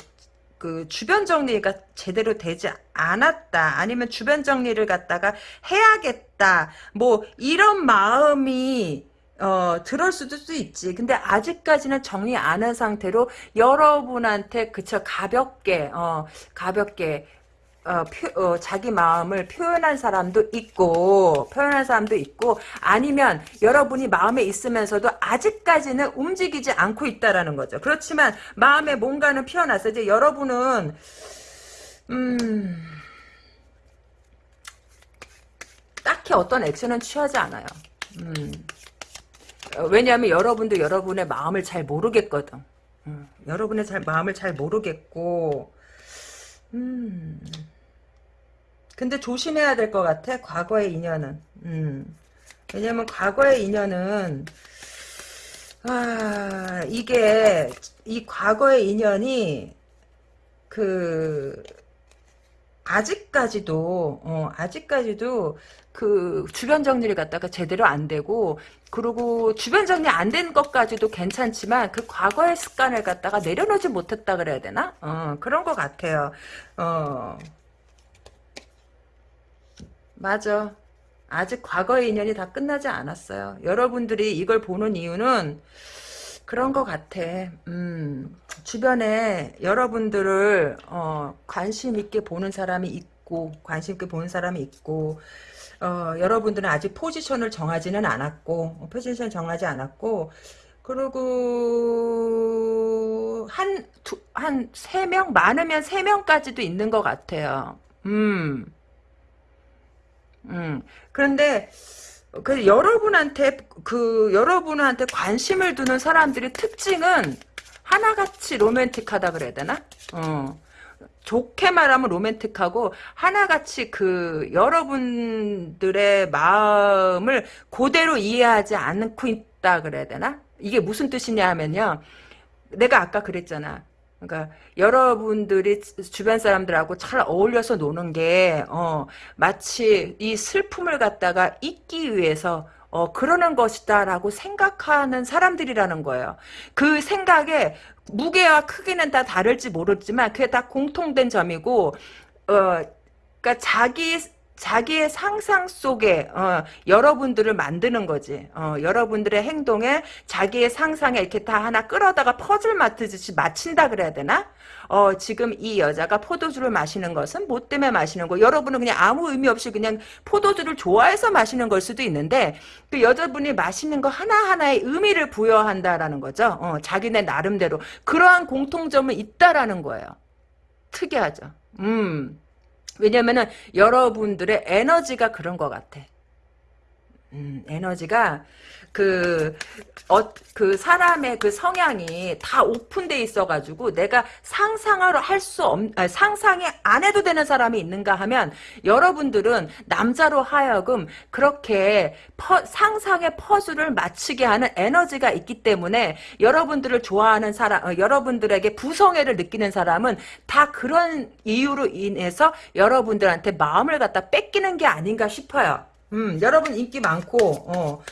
그 주변 정리가 제대로 되지 않았다. 아니면 주변 정리를 갖다가 해야겠다. 뭐 이런 마음이 어, 들을 수도 있지. 근데 아직까지는 정리 안 한 상태로 여러분한테 그쵸 가볍게 어, 가볍게 어, 표, 어, 자기 마음을 표현한 사람도 있고 표현한 사람도 있고 아니면 여러분이 마음에 있으면서도 아직까지는 움직이지 않고 있다라는 거죠. 그렇지만 마음에 뭔가는 피어났어. 이제 여러분은 음 딱히 어떤 액션은 취하지 않아요. 음. 왜냐하면 여러분도 여러분의 마음을 잘 모르겠거든. 음. 여러분의 잘, 마음을 잘 모르겠고 음. 근데 조심해야 될 것 같아. 과거의 인연은. 음. 왜냐면 과거의 인연은 아 이게 이 과거의 인연이 그 아직까지도 어, 아직까지도 그 주변 정리를 갖다가 제대로 안 되고 그리고 주변 정리 안 된 것까지도 괜찮지만 그 과거의 습관을 갖다가 내려놓지 못했다 그래야 되나? 어, 그런 것 같아요. 어. 맞아. 아직 과거의 인연이 다 끝나지 않았어요. 여러분들이 이걸 보는 이유는 그런 것 같아. 음, 주변에 여러분들을 어, 관심 있게 보는 사람이 있고 관심 있게 보는 사람이 있고 어, 여러분들은 아직 포지션을 정하지는 않았고 포지션 정하지 않았고 그리고 한 한 세 명 많으면 세 명까지도 있는 것 같아요. 음. 음. 그런데 그 여러분한테 그 여러분한테 관심을 두는 사람들의 특징은 하나같이 로맨틱하다 그래야 되나? 어. 좋게 말하면 로맨틱하고 하나같이 그 여러분들의 마음을 그대로 이해하지 않고 있다 그래야 되나? 이게 무슨 뜻이냐 하면요. 내가 아까 그랬잖아. 그러니까 여러분들이 주변 사람들하고 잘 어울려서 노는 게 어, 마치 이 슬픔을 갖다가 잊기 위해서 어, 그러는 것이다라고 생각하는 사람들이라는 거예요. 그 생각에 무게와 크기는 다 다를지 모르지만 그게 다 공통된 점이고 어, 그러니까 자기 자기의 상상 속에 어, 여러분들을 만드는 거지. 어, 여러분들의 행동에 자기의 상상에 이렇게 다 하나 끌어다가 퍼즐 맞듯이 맞춘다 그래야 되나? 어, 지금 이 여자가 포도주를 마시는 것은 뭐 때문에 마시는 거? 여러분은 그냥 아무 의미 없이 그냥 포도주를 좋아해서 마시는 걸 수도 있는데 그 여자분이 마시는 거 하나하나에 의미를 부여한다라는 거죠. 어, 자기네 나름대로 그러한 공통점은 있다라는 거예요. 특이하죠. 음. 왜냐면은 여러분들의 에너지가 그런 것 같아. 음, 에너지가 그, 어, 그 사람의 그 성향이 다 오픈돼 있어가지고 내가 상상을 할수 없, 아니, 상상이 안 해도 되는 사람이 있는가 하면 여러분들은 남자로 하여금 그렇게 퍼, 상상의 퍼즐을 맞추게 하는 에너지가 있기 때문에 여러분들을 좋아하는 사람, 어, 여러분들에게 부성애를 느끼는 사람은 다 그런 이유로 인해서 여러분들한테 마음을 갖다 뺏기는 게 아닌가 싶어요. 음, 여러분 인기 많고, 어.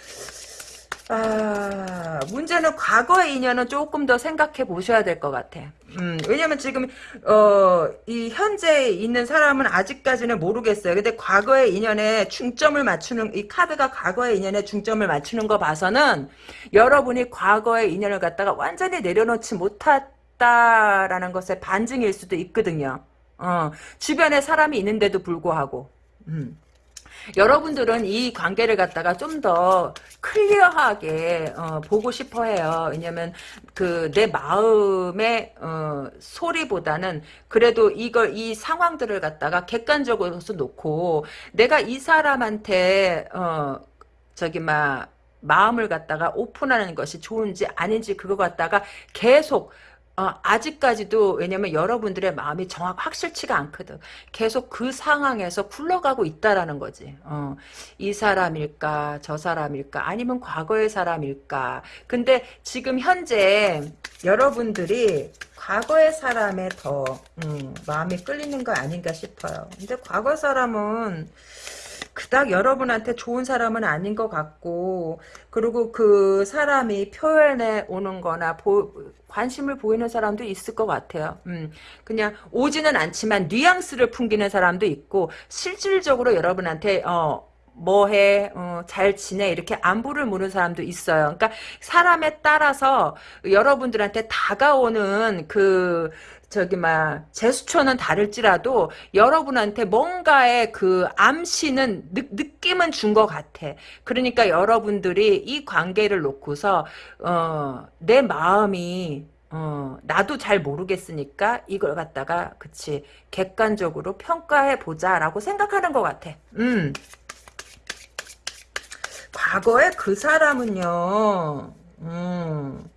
아, 문제는 과거의 인연은 조금 더 생각해 보셔야 될 것 같아. 음, 왜냐면 지금, 어, 이 현재 있는 사람은 아직까지는 모르겠어요. 근데 과거의 인연에 중점을 맞추는, 이 카드가 과거의 인연에 중점을 맞추는 거 봐서는 여러분이 과거의 인연을 갖다가 완전히 내려놓지 못했다라는 것의 반증일 수도 있거든요. 어, 주변에 사람이 있는데도 불구하고. 음. 여러분들은 이 관계를 갖다가 좀 더 클리어하게 어, 보고 싶어 해요. 왜냐면 그 내 마음의 어, 소리보다는 그래도 이걸 이 상황들을 갖다가 객관적으로 놓고 내가 이 사람한테 어, 저기 막 마음을 갖다가 오픈하는 것이 좋은지 아닌지 그거 갖다가 계속 어, 아직까지도 왜냐면 여러분들의 마음이 정확 확실치가 않거든. 계속 그 상황에서 굴러가고 있다라는 거지. 어, 이 사람일까 저 사람일까 아니면 과거의 사람일까. 근데 지금 현재 여러분들이 과거의 사람에 더 음, 마음이 끌리는 거 아닌가 싶어요. 근데 과거 사람은 그닥 여러분한테 좋은 사람은 아닌 것 같고 그리고 그 사람이 표현해 오는 거나 보, 관심을 보이는 사람도 있을 것 같아요. 음, 그냥 오지는 않지만 뉘앙스를 풍기는 사람도 있고 실질적으로 여러분한테 어 뭐해 어, 잘 지내 이렇게 안부를 묻는 사람도 있어요. 그러니까 사람에 따라서 여러분들한테 다가오는 그 저기 막 제스처는 다를지라도 여러분한테 뭔가의 그 암시는 느, 느낌은 준 것 같아. 그러니까 여러분들이 이 관계를 놓고서 어, 내 마음이 어, 나도 잘 모르겠으니까 이걸 갖다가 그치 객관적으로 평가해 보자라고 생각하는 것 같아. 음. 과거에 그 사람은요. 음.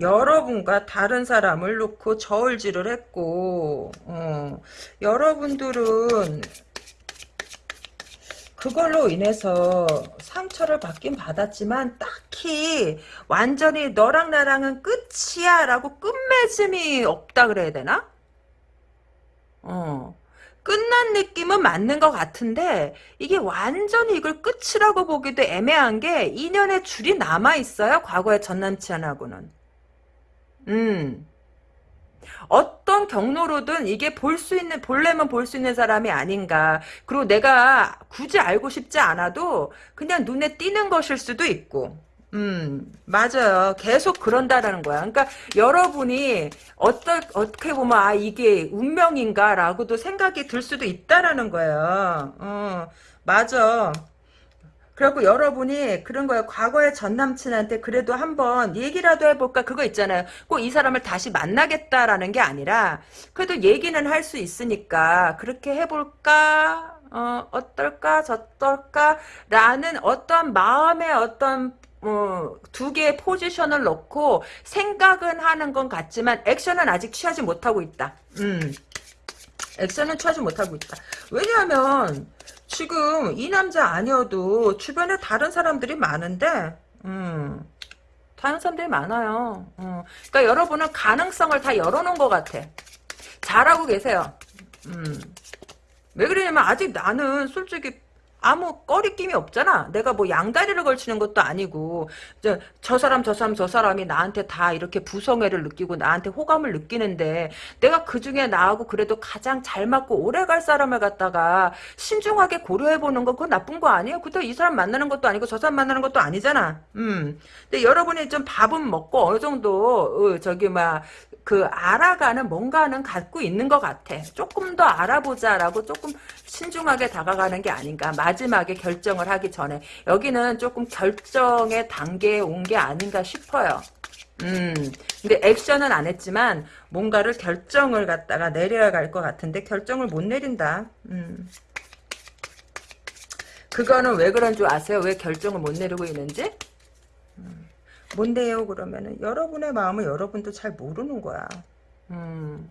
여러분과 다른 사람을 놓고 저울질을 했고 어, 여러분들은 그걸로 인해서 상처를 받긴 받았지만 딱히 완전히 너랑 나랑은 끝이야 라고 끝맺음이 없다 그래야 되나? 어. 끝난 느낌은 맞는 것 같은데 이게 완전히 이걸 끝이라고 보기도 애매한 게 인연의 줄이 남아있어요. 과거의 전남친하고는. 음. 어떤 경로로든 이게 볼 수 있는 볼래면 볼 수 있는 사람이 아닌가. 그리고 내가 굳이 알고 싶지 않아도 그냥 눈에 띄는 것일 수도 있고. 음, 맞아요. 계속 그런다라는 거야. 그러니까 여러분이 어떨, 어떻게 보면, 아, 이게 운명인가 라고도 생각이 들 수도 있다라는 거예요. 어, 맞아. 그리고 여러분이 그런 거예요. 과거의 전 남친한테 그래도 한번 얘기라도 해볼까 그거 있잖아요. 꼭 이 사람을 다시 만나겠다라는 게 아니라 그래도 얘기는 할 수 있으니까 그렇게 해볼까 어, 어떨까 저떨까 라는 어떤 마음의 어떤 어, 두 개의 포지션을 놓고 생각은 하는 건 같지만 액션은 아직 취하지 못하고 있다. 음. 액션은 취하지 못하고 있다. 왜냐하면 지금 이 남자 아니어도 주변에 다른 사람들이 많은데 음, 다른 사람들이 많아요. 음, 그러니까 여러분은 가능성을 다 열어놓은 것 같아. 잘하고 계세요. 음, 왜 그러냐면 아직 나는 솔직히 아무 꺼리낌이 없잖아. 내가 뭐 양다리를 걸치는 것도 아니고 저, 저 사람 저 사람 저 사람이 나한테 다 이렇게 부성애를 느끼고 나한테 호감을 느끼는데 내가 그중에 나하고 그래도 가장 잘 맞고 오래 갈 사람을 갖다가 신중하게 고려해보는 건 그건 나쁜 거 아니에요? 그때 이 사람 만나는 것도 아니고 저 사람 만나는 것도 아니잖아. 음. 근데 여러분이 좀 밥은 먹고 어느 정도 어, 저기 막 그 알아가는 뭔가는 갖고 있는 것 같아. 조금 더 알아보자라고 조금 신중하게 다가가는 게 아닌가. 마지막에 결정을 하기 전에 여기는 조금 결정의 단계에 온 게 아닌가 싶어요. 음, 근데 액션은 안 했지만 뭔가를 결정을 갖다가 내려야 갈 것 같은데 결정을 못 내린다. 음. 그거는 왜 그런 줄 아세요? 왜 결정을 못 내리고 있는지? 뭔데요 그러면은 여러분의 마음을 여러분도 잘 모르는 거야 음.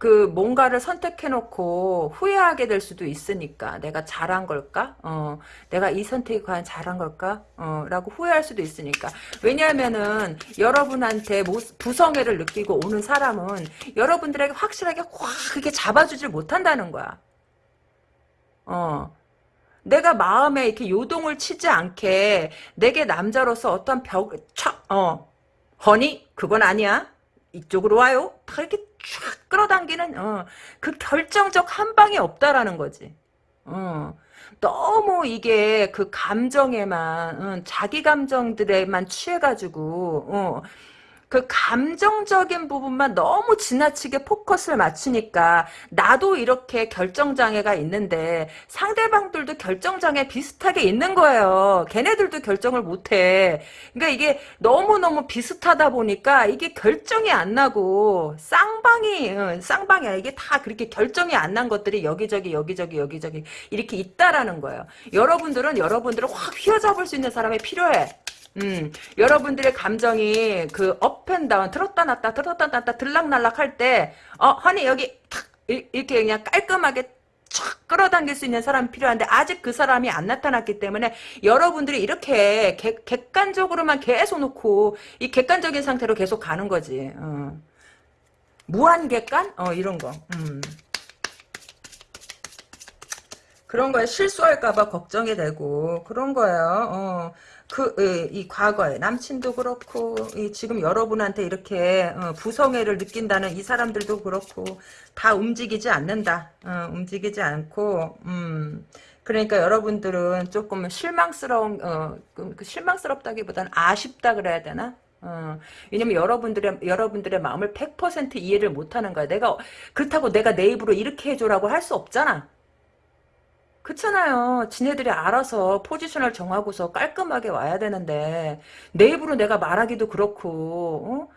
그 뭔가를 선택해놓고 후회하게 될 수도 있으니까 내가 잘한 걸까? 어, 내가 이 선택이 과연 잘한 걸까? 어, 라고 후회할 수도 있으니까 왜냐하면은 여러분한테 부성애를 느끼고 오는 사람은 여러분들에게 확실하게 확 그게 잡아주질 못한다는 거야. 어, 내가 마음에 이렇게 요동을 치지 않게 내게 남자로서 어떤 벽, 촥, 어, 허니? 그건 아니야. 이쪽으로 와요. 다 이렇게 쫙 끌어당기는, 어, 그 결정적 한 방이 없다라는 거지. 어. 너무 이게 그 감정에만, 어, 자기 감정들에만 취해가지고, 어, 그 감정적인 부분만 너무 지나치게 포커스를 맞추니까 나도 이렇게 결정장애가 있는데 상대방들도 결정장애 비슷하게 있는 거예요. 걔네들도 결정을 못해. 그러니까 이게 너무너무 비슷하다 보니까 이게 결정이 안 나고 쌍방이 쌍방이야. 이게 다 그렇게 결정이 안 난 것들이 여기저기 여기저기 여기저기 이렇게 있다라는 거예요. 여러분들은 여러분들을 확 휘어잡을 수 있는 사람이 필요해. 음, 여러분들의 감정이 그 업앤다운 들었다 놨다 들었다 놨다 들락날락 할 때 어, 허니 여기 탁 이렇게 그냥 깔끔하게 촥 끌어당길 수 있는 사람이 필요한데 아직 그 사람이 안 나타났기 때문에 여러분들이 이렇게 객, 객관적으로만 계속 놓고 이 객관적인 상태로 계속 가는 거지. 어. 무한 객관? 어 이런 거. 음. 그런 거에 실수할까봐 걱정이 되고 그런 거예요. 어. 그, 이, 과거에, 남친도 그렇고, 이, 지금 여러분한테 이렇게, 어, 부성애를 느낀다는 이 사람들도 그렇고, 다 움직이지 않는다. 어, 움직이지 않고, 음, 그러니까 여러분들은 조금 실망스러운, 어, 그, 그 실망스럽다기보다는 아쉽다 그래야 되나? 어, 왜냐면 여러분들의, 여러분들의 마음을 100% 이해를 못 하는 거야. 내가, 그렇다고 내가 내 입으로 이렇게 해줘라고 할 수 없잖아. 그렇잖아요. 지네들이 알아서 포지션을 정하고서 깔끔하게 와야 되는데 내 입으로 내가 말하기도 그렇고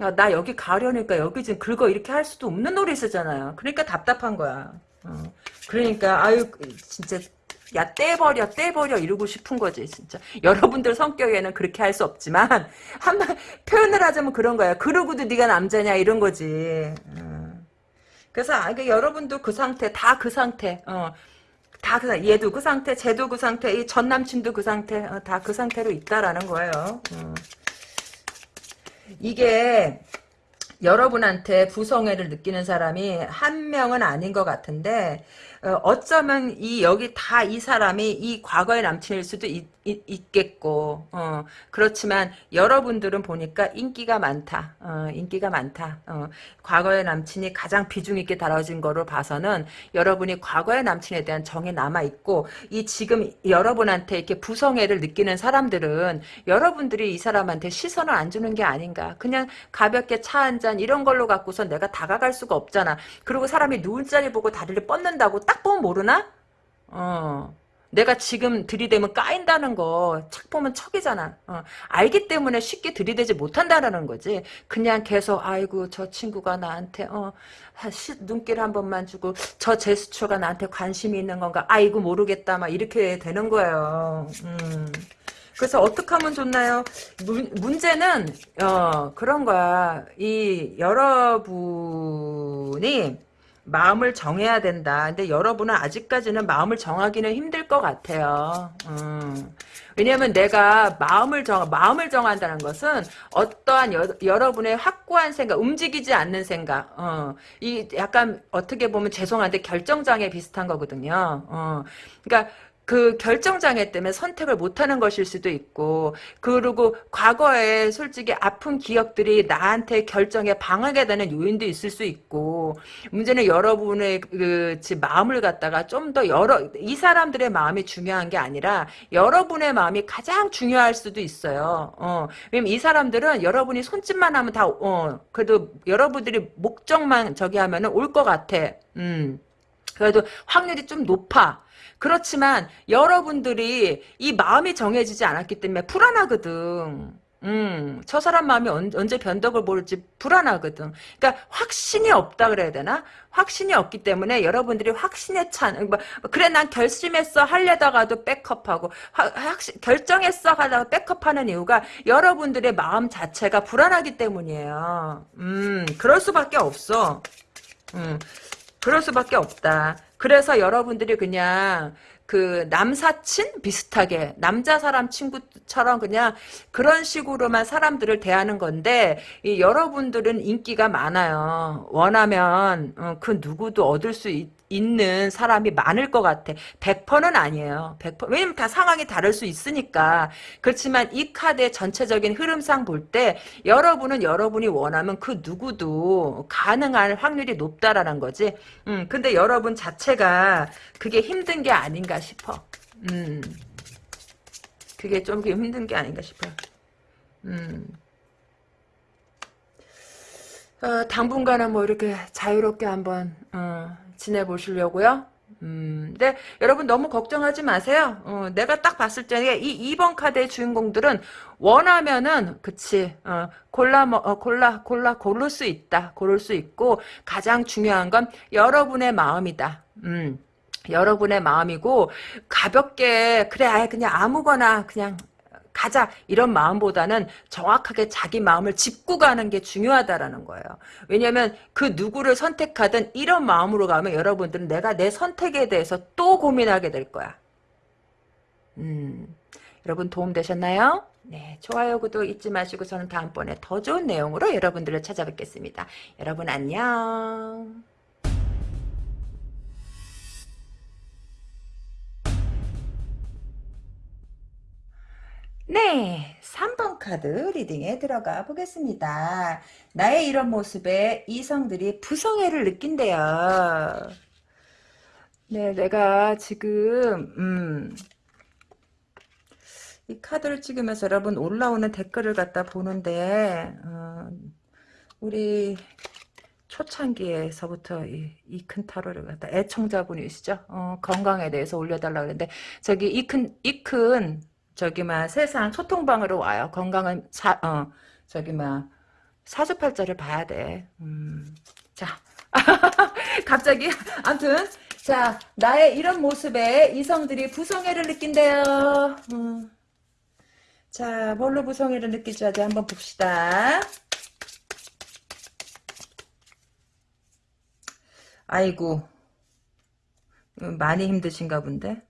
어? 야, 나 여기 가려니까 여기 지금 긁어 이렇게 할 수도 없는 노릇이잖아요. 그러니까 답답한 거야. 어. 그러니까 아유 진짜 야 떼버려 떼버려 이러고 싶은 거지 진짜 여러분들 성격에는 그렇게 할 수 없지만 한번 표현을 하자면 그런 거야 그러고도 네가 남자냐 이런 거지 어. 그래서 아, 그러니까 여러분도 그 상태 다 그 상태 어. 다 그, 얘도 그 상태, 쟤도 그 상태, 이 전 남친도 그 상태, 어, 다그 상태로 있다라는 거예요. 어. 이게 여러분한테 부성애를 느끼는 사람이 한 명은 아닌 것 같은데 어, 짜면이 여기 다 이 사람이 이 과거의 남친일 수도 있, 있 겠고 어, 그렇지만 여러분들은 보니까 인기가 많다. 어, 인기가 많다. 어, 과거의 남친이 가장 비중 있게 다뤄진 거로 봐서는 여러분이 과거의 남친에 대한 정이 남아 있고 이 지금 여러분한테 이렇게 부성애를 느끼는 사람들은 여러분들이 이 사람한테 시선을 안 주는 게 아닌가. 그냥 가볍게 차 한 잔 이런 걸로 갖고서 내가 다가갈 수가 없잖아. 그리고 사람이 누울 자리 보고 다리를 뻗는다고 딱 보면 모르나? 어. 내가 지금 들이대면 까인다는 거 착 보면 척이잖아. 어, 알기 때문에 쉽게 들이대지 못한다는 거지. 그냥 계속 아이고 저 친구가 나한테 어, 시, 눈길 한 번만 주고 저 제스처가 나한테 관심이 있는 건가. 아이고 모르겠다 막 이렇게 되는 거예요. 음. 그래서 어떻게 하면 좋나요? 문, 문제는 어, 그런 거야. 이 여러분이 마음을 정해야 된다. 근데 여러분은 아직까지는 마음을 정하기는 힘들 것 같아요. 음. 왜냐면 내가 마음을 정 마음을 정한다는 것은 어떠한 여, 여러분의 확고한 생각, 움직이지 않는 생각, 어, 이 약간 어떻게 보면 죄송한데 결정장애 비슷한 거거든요. 어, 그러니까 그 결정장애 때문에 선택을 못하는 것일 수도 있고 그리고 과거에 솔직히 아픈 기억들이 나한테 결정에 방하게 되는 요인도 있을 수 있고 문제는 여러분의 그 마음을 갖다가 좀 더 여러 이 사람들의 마음이 중요한 게 아니라 여러분의 마음이 가장 중요할 수도 있어요. 어, 왜냐면 이 사람들은 여러분이 손짓만 하면 다 어, 그래도 여러분들이 목적만 저기 하면은 올 것 같아. 음. 그래도 확률이 좀 높아. 그렇지만 여러분들이 이 마음이 정해지지 않았기 때문에 불안하거든. 음, 저 사람 마음이 언, 언제 변덕을 모를지 불안하거든. 그러니까 확신이 없다 그래야 되나? 확신이 없기 때문에 여러분들이 확신에 찬, 뭐, 그래 난 결심했어 하려다가도 백업하고 화, 확신, 결정했어 하다가 백업하는 이유가 여러분들의 마음 자체가 불안하기 때문이에요. 음, 그럴 수밖에 없어. 음, 그럴 수밖에 없다. 그래서 여러분들이 그냥 그 남사친 비슷하게 남자 사람 친구처럼 그냥 그런 식으로만 사람들을 대하는 건데 여러분들은 인기가 많아요. 원하면 어, 그 누구도 얻을 수 있, 있는 사람이 많을 것 같아. 100%는 아니에요. 100%. 왜냐면 다 상황이 다를 수 있으니까. 그렇지만 이 카드의 전체적인 흐름상 볼 때 여러분은 여러분이 원하면 그 누구도 가능할 확률이 높다라는 거지. 음, 근데 여러분 자체가 그게 힘든 게 아닌가 싶어. 음. 그게 좀 힘든 게 아닌가 싶어. 음. 어, 당분간은 뭐 이렇게 자유롭게 한번 어, 지내보시려고요. 음, 근데 여러분 너무 걱정하지 마세요. 어, 내가 딱 봤을 때이 2번 카드의 주인공들은 원하면은 그치 어, 골라 어, 골라 골라 고를 수 있다. 고를 수 있고 가장 중요한 건 여러분의 마음이다. 음. 여러분의 마음이고 가볍게 그래 아예 그냥 아무거나 그냥 가자 이런 마음보다는 정확하게 자기 마음을 짚고 가는 게 중요하다라는 거예요. 왜냐하면 그 누구를 선택하든 이런 마음으로 가면 여러분들은 내가 내 선택에 대해서 또 고민하게 될 거야. 음, 여러분 도움 되셨나요? 네, 좋아요, 구독 잊지 마시고 저는 다음번에 더 좋은 내용으로 여러분들을 찾아뵙겠습니다. 여러분 안녕. 네, 3번 카드 리딩에 들어가 보겠습니다. 나의 이런 모습에 이성들이 부성애를 느낀대요. 네, 내가 지금 음, 이 카드를 찍으면서 여러분 올라오는 댓글을 갖다 보는데 어, 우리 초창기에서부터 이큰 타로를 갖다 애청자분이시죠? 어, 건강에 대해서 올려달라 그랬는데 저기 이큰 이큰 저기 막 세상 소통방으로 와요. 건강은 사, 어, 저기 막 사주팔자를 봐야 돼. 음, 자, 갑자기 아무튼 자 나의 이런 모습에 이성들이 부성애를 느낀대요. 음. 자 뭘로 부성애를 느끼지 어디 한번 봅시다. 아이고 음, 많이 힘드신가 본데.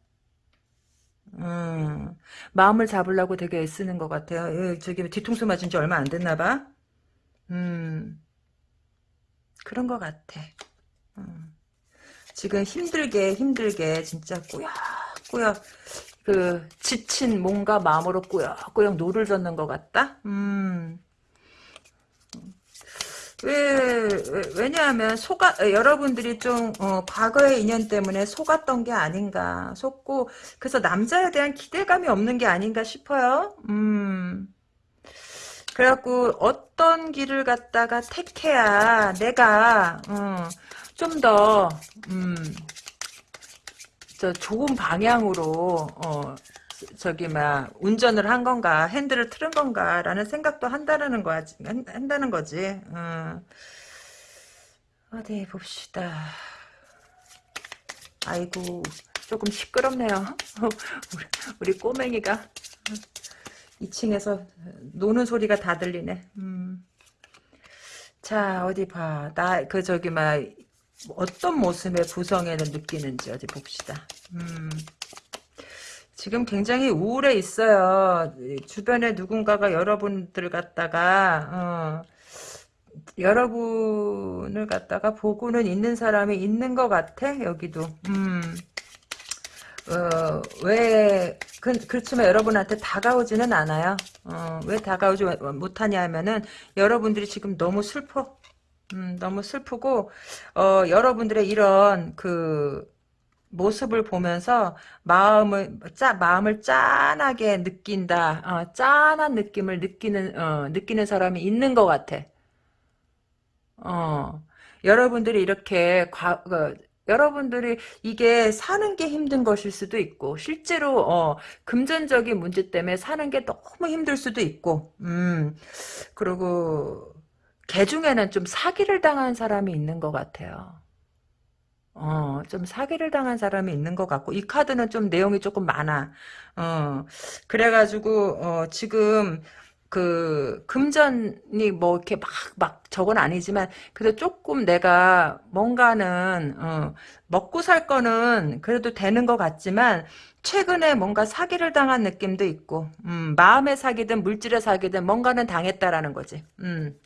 음, 마음을 잡으려고 되게 애쓰는 것 같아요. 예, 저기 뒤통수 맞은 지 얼마 안 됐나 봐. 음, 그런 것 같아. 음, 지금 힘들게 힘들게 진짜 꾸역꾸역 그 지친 몸과 마음으로 꾸역꾸역 노를 젓는 것 같다. 음. 왜, 왜 냐하면 속아 여러분들이 좀 어, 과거의 인연 때문에 속았던 게 아닌가 속고 그래서 남자에 대한 기대감이 없는 게 아닌가 싶어요. 음. 그래갖고 어떤 길을 갔다가 택해야 내가 어, 좀더 음, 저 좋은 방향으로 어, 저기 막 운전을 한 건가 핸들을 틀은 건가라는 생각도 한다는 거 한다는 거지. 어. 어디 봅시다. 아이고 조금 시끄럽네요. 우리, 우리 꼬맹이가 2층에서 노는 소리가 다 들리네. 음. 자 어디 봐. 나 그 저기 막 어떤 모습의 부성애를 느끼는지 어디 봅시다. 음, 지금 굉장히 우울해 있어요. 주변에 누군가가 여러분들 갖다가 어, 여러분을 갖다가 보고는 있는 사람이 있는 것 같아 여기도. 음. 어, 왜, 그, 그렇지만 여러분한테 다가오지는 않아요. 어, 왜 다가오지 못하냐 하면은, 여러분들이 지금 너무 슬퍼. 음, 너무 슬프고, 어, 여러분들의 이런, 그, 모습을 보면서 마음을 짜 마음을 짠하게 느낀다. 어, 짠한 느낌을 느끼는 어, 느끼는 사람이 있는 것 같아. 어, 여러분들이 이렇게 과, 어, 여러분들이 이게 사는 게 힘든 것일 수도 있고 실제로 어, 금전적인 문제 때문에 사는 게 너무 힘들 수도 있고 음 그리고 개 중에는 좀 사기를 당한 사람이 있는 것 같아요. 어, 좀 사기를 당한 사람이 있는 것 같고, 이 카드는 좀 내용이 조금 많아. 어, 그래가지고, 어, 지금, 그, 금전이 뭐, 이렇게 막, 막, 저건 아니지만, 그래도 조금 내가 뭔가는, 어, 먹고 살 거는 그래도 되는 것 같지만, 최근에 뭔가 사기를 당한 느낌도 있고, 음, 마음의 사기든 물질의 사기든 뭔가는 당했다라는 거지. 음.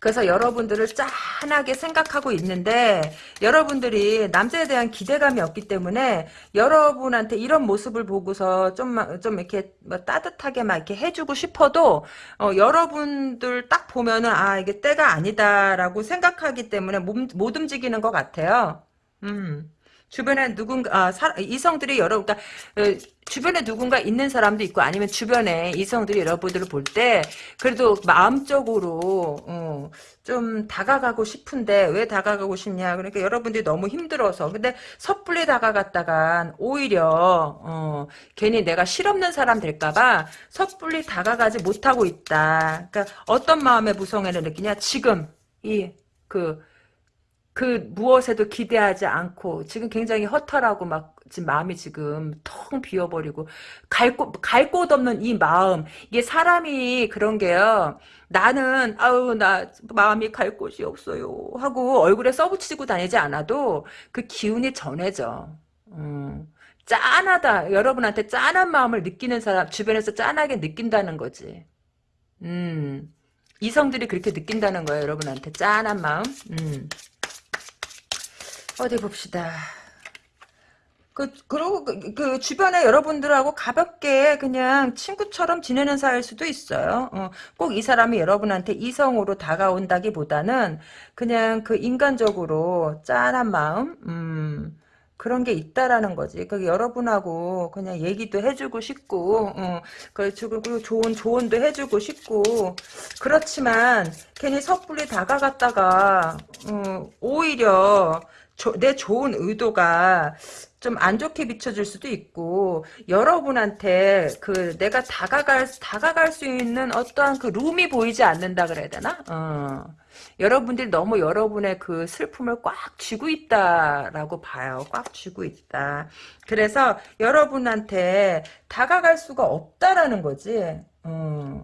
그래서 여러분들을 짠하게 생각하고 있는데 여러분들이 남자에 대한 기대감이 없기 때문에 여러분한테 이런 모습을 보고서 좀좀 이렇게 뭐 따뜻하게 막 이렇게 해주고 싶어도 어, 여러분들 딱 보면은 아 이게 때가 아니다라고 생각하기 때문에 몸, 못 움직이는 것 같아요. 음. 주변에 누군가 아, 사, 이성들이 여러 그러니까 어, 주변에 누군가 있는 사람도 있고 아니면 주변에 이성들이 여러분들을 볼 때 그래도 마음적으로 어, 좀 다가가고 싶은데 왜 다가가고 싶냐. 그러니까 여러분들이 너무 힘들어서. 근데 섣불리 다가갔다간 오히려 어, 괜히 내가 실없는 사람 될까봐 섣불리 다가가지 못하고 있다. 그러니까 어떤 마음의 무성애를 느끼냐. 지금 이그 그 무엇에도 기대하지 않고 지금 굉장히 허탈하고 막 지금 마음이 지금 텅 비어버리고 갈곳갈 곳 없는 이 마음. 이게 사람이 그런 게요. 나는 아우 나 마음이 갈 곳이 없어요 하고 얼굴에 써붙이고 다니지 않아도 그 기운이 전해져. 음, 짠하다. 여러분한테 짠한 마음을 느끼는 사람 주변에서 짠하게 느낀다는 거지. 음. 이성들이 그렇게 느낀다는 거예요 여러분한테. 짠한 마음. 음. 어디 봅시다. 그, 그리고 그, 그, 주변에 여러분들하고 가볍게 그냥 친구처럼 지내는 사이일 수도 있어요. 어, 꼭 이 사람이 여러분한테 이성으로 다가온다기보다는 그냥 그 인간적으로 짠한 마음, 음, 그런 게 있다라는 거지. 그 여러분하고 그냥 얘기도 해주고 싶고, 어, 그리고 좋은 조언도 해주고 싶고, 그렇지만 괜히 섣불리 다가갔다가 어, 오히려 조, 내 좋은 의도가 좀 안 좋게 비춰질 수도 있고 여러분한테 그 내가 다가갈 다가갈 수 있는 어떠한 그 룸이 보이지 않는다 그래야 되나? 어. 여러분들이 너무 여러분의 그 슬픔을 꽉 쥐고 있다라고 봐요. 꽉 쥐고 있다. 그래서 여러분한테 다가갈 수가 없다라는 거지. 어.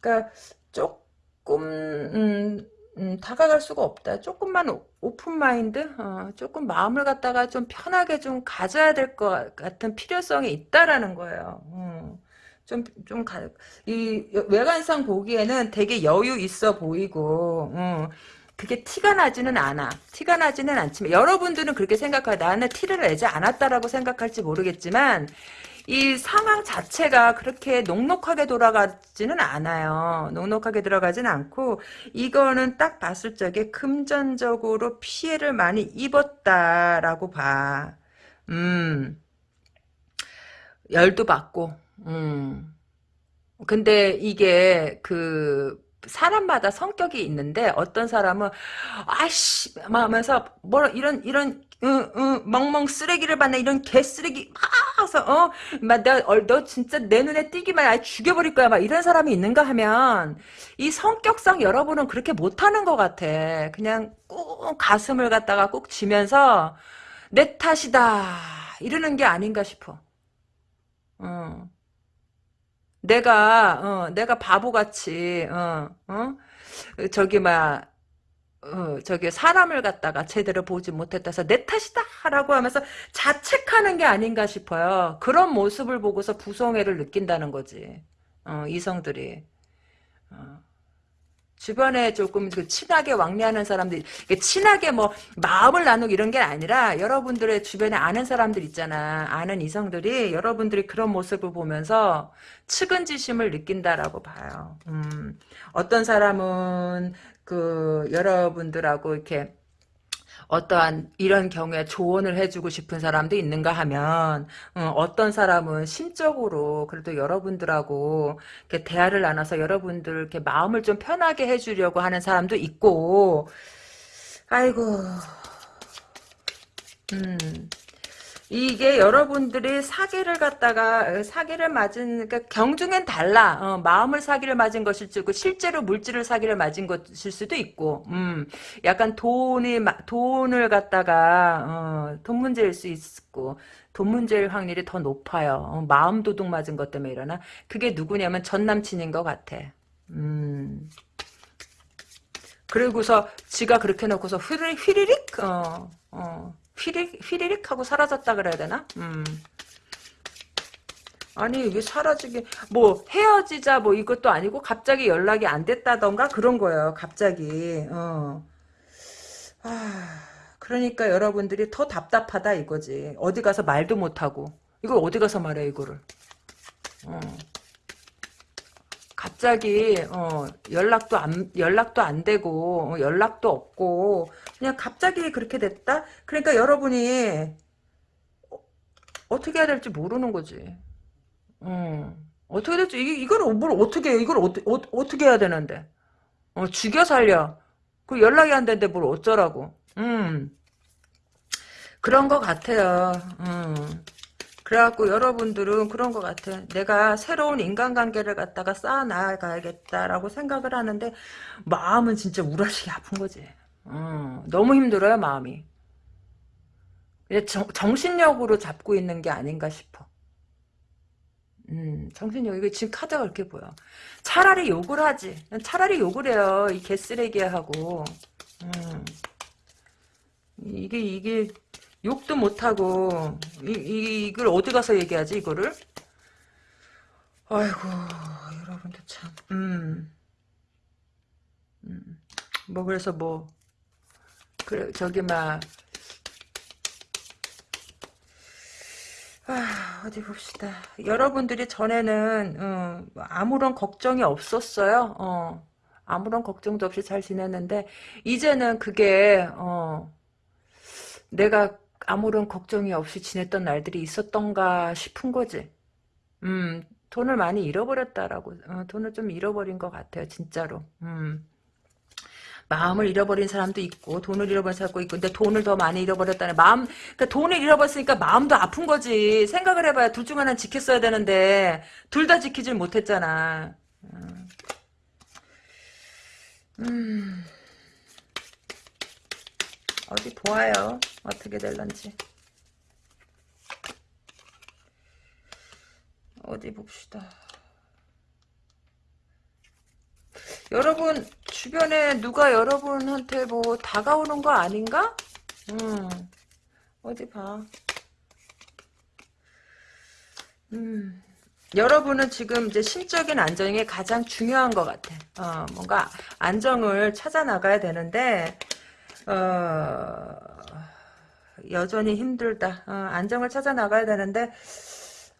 그러니까 조금 음, 음, 다가갈 수가 없다. 조금만 오픈 마인드, 어, 조금 마음을 갖다가 좀 편하게 좀 가져야 될 것 같은 필요성이 있다라는 거예요. 음, 좀, 좀, 가, 이, 외관상 보기에는 되게 여유 있어 보이고, 음, 그게 티가 나지는 않아. 티가 나지는 않지만, 여러분들은 그렇게 생각하 나는 티를 내지 않았다라고 생각할지 모르겠지만, 이 상황 자체가 그렇게 녹록하게 돌아가지는 않아요. 녹록하게 들어가진 않고 이거는 딱 봤을 적에 금전적으로 피해를 많이 입었다라고 봐. 음. 열도 받고. 음. 근데 이게 그 사람마다 성격이 있는데 어떤 사람은 아씨 하면서 뭐 이런 이런 응, 응, 멍멍 쓰레기를 받네 이런 개 쓰레기 막서 어막 너 진짜 내 눈에 띄기만 아 죽여버릴 거야 막 이런 사람이 있는가 하면 이 성격상 여러분은 그렇게 못하는 것 같아. 그냥 꾹 가슴을 갖다가 꾹 쥐면서 내 탓이다 이러는 게 아닌가 싶어. 어. 내가 어, 내가 바보같이 어, 어? 저기 막 어, 저기 사람을 갖다가 제대로 보지 못했다서 내 탓이다라고 하면서 자책하는 게 아닌가 싶어요. 그런 모습을 보고서 부성애를 느낀다는 거지. 어, 이성들이. 어. 주변에 조금 그 친하게 왕래하는 사람들, 친하게 뭐 마음을 나누고 이런 게 아니라 여러분들의 주변에 아는 사람들 있잖아. 아는 이성들이 여러분들이 그런 모습을 보면서 측은지심을 느낀다라고 봐요. 음, 어떤 사람은 그 여러분들하고 이렇게 어떠한 이런 경우에 조언을 해주고 싶은 사람도 있는가 하면 어, 떤 사람은 심적으로 그래도 여러분들하고 이렇게 대화를 나눠서 여러분들 이렇게 마음을 좀 편하게 해주려고 하는 사람도 있고 아이고. 음 이게 여러분들이 사기를 갖다가 사기를 맞은 그러니까 경중엔 달라. 어, 마음을 사기를 맞은 것일 수고 실제로 물질을 사기를 맞은 것일 수도 있고 음. 약간 돈이 돈을 갖다가 어, 돈 문제일 수 있고 돈 문제일 확률이 더 높아요. 어, 마음 도둑 맞은 것 때문에 일어나. 그게 누구냐면 전 남친인 것 같아. 음. 그리고서 지가 그렇게 놓고서 휘리, 휘리릭? 어, 어. 휘리, 휘리릭 하고 사라졌다 그래야 되나? 음. 아니 이게 사라지게 뭐 헤어지자 뭐 이것도 아니고 갑자기 연락이 안 됐다던가 그런 거예요 갑자기 어. 아, 그러니까 여러분들이 더 답답하다 이거지 어디 가서 말도 못하고 이걸 어디 가서 말해 이거를 어. 갑자기 어, 연락도 안 연락도 안 되고 어, 연락도 없고 그냥 갑자기 그렇게 됐다. 그러니까 여러분이 어, 떻게 해야 될지 모르는 거지. 어, 어떻게 될지 이, 이걸 뭘 어떻게 이걸 어, 어, 어 떻게 해야 되는데? 어, 죽여 살려. 그 연락이 안 되는데 뭘 어쩌라고. 음. 그런 것 같아요. 음. 그래갖고 여러분들은 그런 것 같아. 내가 새로운 인간관계를 갖다가 쌓아나가야겠다라고 생각을 하는데 마음은 진짜 우라시게 아픈 거지. 어, 너무 힘들어요 마음이. 정, 정신력으로 잡고 있는 게 아닌가 싶어. 음, 정신력, 이거 지금 카드가 그렇게 보여. 차라리 욕을 하지. 차라리 욕을 해요. 이 개쓰레기하고. 음. 이게, 이게, 욕도 못하고 이, 이, 이걸 어디 가서 얘기하지 이거를 아이고 여러분들 참 음. 음. 뭐 그래서 뭐 그래 저기 막 아, 어디 봅시다. 여러분들이 전에는 어, 아무런 걱정이 없었어요. 어, 아무런 걱정도 없이 잘 지냈는데 이제는 그게 어, 내가 아무런 걱정이 없이 지냈던 날들이 있었던가 싶은 거지. 음, 돈을 많이 잃어버렸다라고, 어, 돈을 좀 잃어버린 것 같아요, 진짜로. 음. 마음을 잃어버린 사람도 있고 돈을 잃어버린 사람도 있고 근데 돈을 더 많이 잃어버렸다는 마음 그러니까 돈을 잃어버렸으니까 마음도 아픈 거지 생각을 해봐야 둘 중 하나는 지켰어야 되는데 둘 다 지키질 못했잖아 음. 음. 어디 보아요. 어떻게 될런지. 어디 봅시다. 여러분 주변에 누가 여러분한테 뭐 다가오는 거 아닌가? 음 어디 봐. 음 여러분은 지금 이제 심적인 안정이 가장 중요한 것 같아. 어 뭔가 안정을 찾아 나가야 되는데 어, 여전히 힘들다. 어, 안정을 찾아 나가야 되는데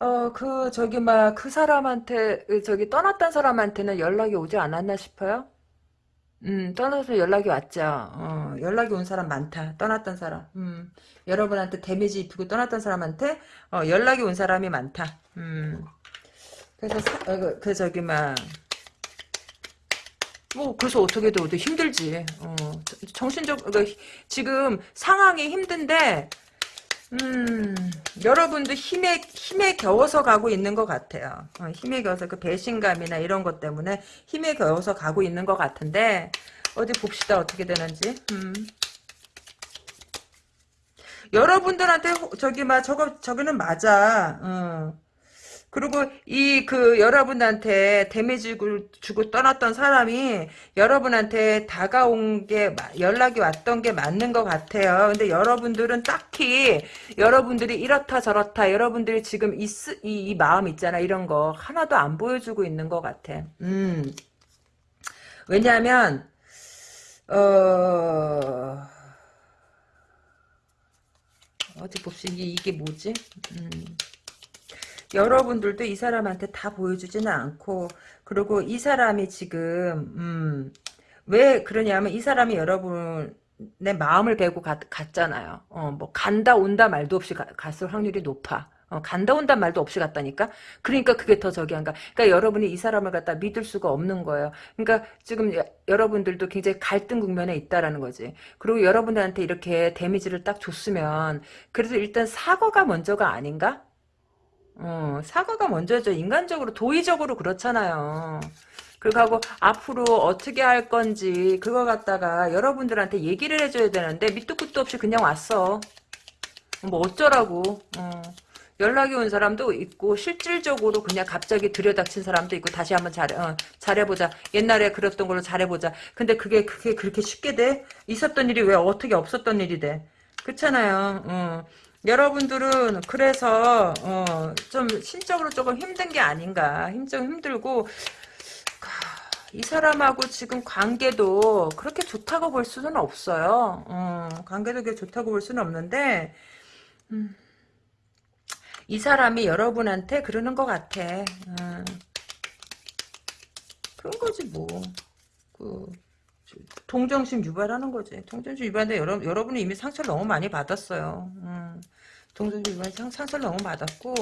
어, 그, 저기, 막, 그 사람한테, 저기, 떠났던 사람한테는 연락이 오지 않았나 싶어요? 음, 떠나서 연락이 왔죠. 어, 연락이 온 사람 많다. 떠났던 사람. 음, 여러분한테 데미지 입히고 떠났던 사람한테, 어, 연락이 온 사람이 많다. 음, 그래서, 사, 어, 그, 그, 저기, 막, 뭐 그래서 어떻게 돼도 힘들지. 어, 정신적 그러니까 지금 상황이 힘든데 음, 여러분도 힘에 힘에 겨워서 가고 있는 것 같아요. 어, 힘에 겨워서 그 배신감이나 이런 것 때문에 힘에 겨워서 가고 있는 것 같은데 어디 봅시다 어떻게 되는지. 음. 여러분들한테 저기 막 저거 저기는 맞아. 어. 그리고 이 그 여러분한테 데미지 주고 떠났던 사람이 여러분한테 다가온 게 연락이 왔던 게 맞는 것 같아요. 근데 여러분들은 딱히 여러분들이 이렇다 저렇다 여러분들이 지금 이, 이, 이 마음 있잖아 이런 거 하나도 안 보여주고 있는 것 같아. 음. 왜냐하면 어 어디 봅시다. 이게, 이게 뭐지? 음. 여러분들도 이 사람한테 다 보여주지는 않고 그리고 이 사람이 지금 음, 왜 그러냐면 이 사람이 여러분 내 마음을 갔, 갔잖아요. 어, 뭐 간다 온다 말도 없이 가, 갔을 확률이 높아. 어, 간다 온다 말도 없이 갔다니까. 그러니까 그게 더 저기 한가. 그러니까 여러분이 이 사람을 갖다 믿을 수가 없는 거예요. 그러니까 지금 여, 여러분들도 굉장히 갈등 국면에 있다라는 거지. 그리고 여러분들한테 이렇게 데미지를 딱 줬으면 그래도 일단 사과가 먼저가 아닌가? 어, 사과가 먼저죠. 인간적으로 도의적으로 그렇잖아요. 그리고 앞으로 어떻게 할 건지 그거 갖다가 여러분들한테 얘기를 해줘야 되는데 밑도 끝도 없이 그냥 왔어. 뭐 어쩌라고. 어. 연락이 온 사람도 있고 실질적으로 그냥 갑자기 들여닥친 사람도 있고 다시 한번 잘해 어, 잘해보자 옛날에 그랬던 걸로 잘해보자 근데 그게 그게 그렇게 쉽게 돼 있었던 일이 왜 어떻게 없었던 일이 돼 그렇잖아요 어. 여러분들은 그래서 어, 좀 심적으로 조금 힘든 게 아닌가 힘좀 힘들고 이 사람하고 지금 관계도 그렇게 좋다고 볼 수는 없어요 어, 관계도 그렇게 좋다고 볼 수는 없는데 음. 이 사람이 여러분한테 그러는 것 같아. 음. 그런 거지 뭐. 그 동정심 유발하는 거지. 동정심 유발인데 여러, 여러분이 이미 상처를 너무 많이 받았어요. 음. 동정심 유발 상처를 너무 받았고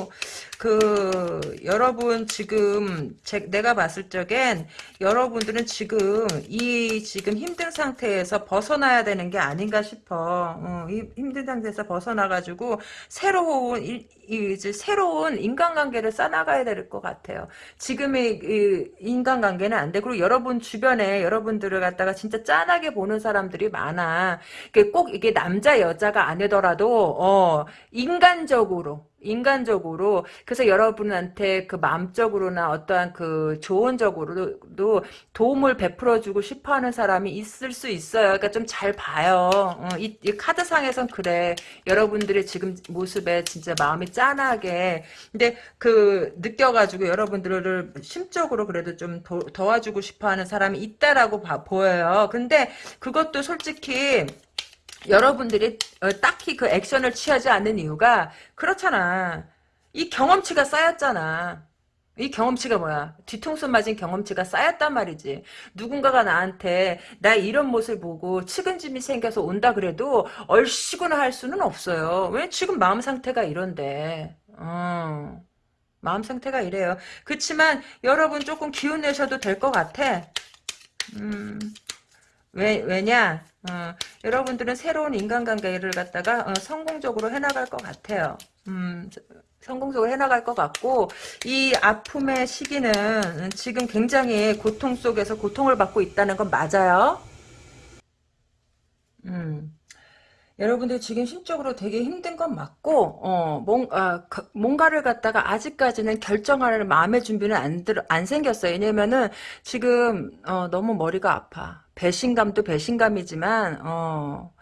그 여러분 지금 제, 내가 봤을 적엔 여러분들은 지금 이 지금 힘든 상태에서 벗어나야 되는 게 아닌가 싶어. 어, 이 힘든 상태에서 벗어나가지고 새로운 일, 이제 새로운 인간관계를 쌓아가야 될 것 같아요. 지금의 인간관계는 안 돼. 그리고 여러분 주변에 여러분들을 갖다가 진짜 짠하게 보는 사람들이 많아. 꼭 이게 남자 여자가 아니더라도 어, 인 간적으로 인간적으로 그래서 여러분한테 그 마음적으로나 어떠한 그 조언적으로도 도움을 베풀어주고 싶어하는 사람이 있을 수 있어요. 그러니까 좀 잘 봐요. 어, 이, 이 카드상에선 그래. 여러분들의 지금 모습에 진짜 마음이 짠하게 근데 그 느껴가지고 여러분들을 심적으로 그래도 좀 도, 도와주고 싶어하는 사람이 있다라고 봐, 보여요. 근데 그것도 솔직히 여러분들이 어, 딱히 그 액션을 취하지 않는 이유가 그렇잖아. 이 경험치가 쌓였잖아. 이 경험치가 뭐야? 뒤통수 맞은 경험치가 쌓였단 말이지. 누군가가 나한테 나 이런 모습을 보고 측은짐이 생겨서 온다 그래도 얼씨구나 할 수는 없어요. 왜 지금 마음 상태가 이런데. 어. 마음 상태가 이래요. 그렇지만 여러분 조금 기운 내셔도 될 것 같아. 음. 왜, 왜냐? 어, 여러분들은 새로운 인간관계를 갖다가 어, 성공적으로 해나갈 것 같아요. 음, 성공적으로 해나갈 것 같고 이 아픔의 시기는 지금 굉장히 고통 속에서 고통을 받고 있다는 건 맞아요. 음. 여러분들 지금 심적으로 되게 힘든 건 맞고 어, 뭔가, 뭔가를 갖다가 아직까지는 결정할 마음의 준비는 안, 들, 안 생겼어요. 왜냐면은 지금 어, 너무 머리가 아파. 배신감도 배신감이지만 어,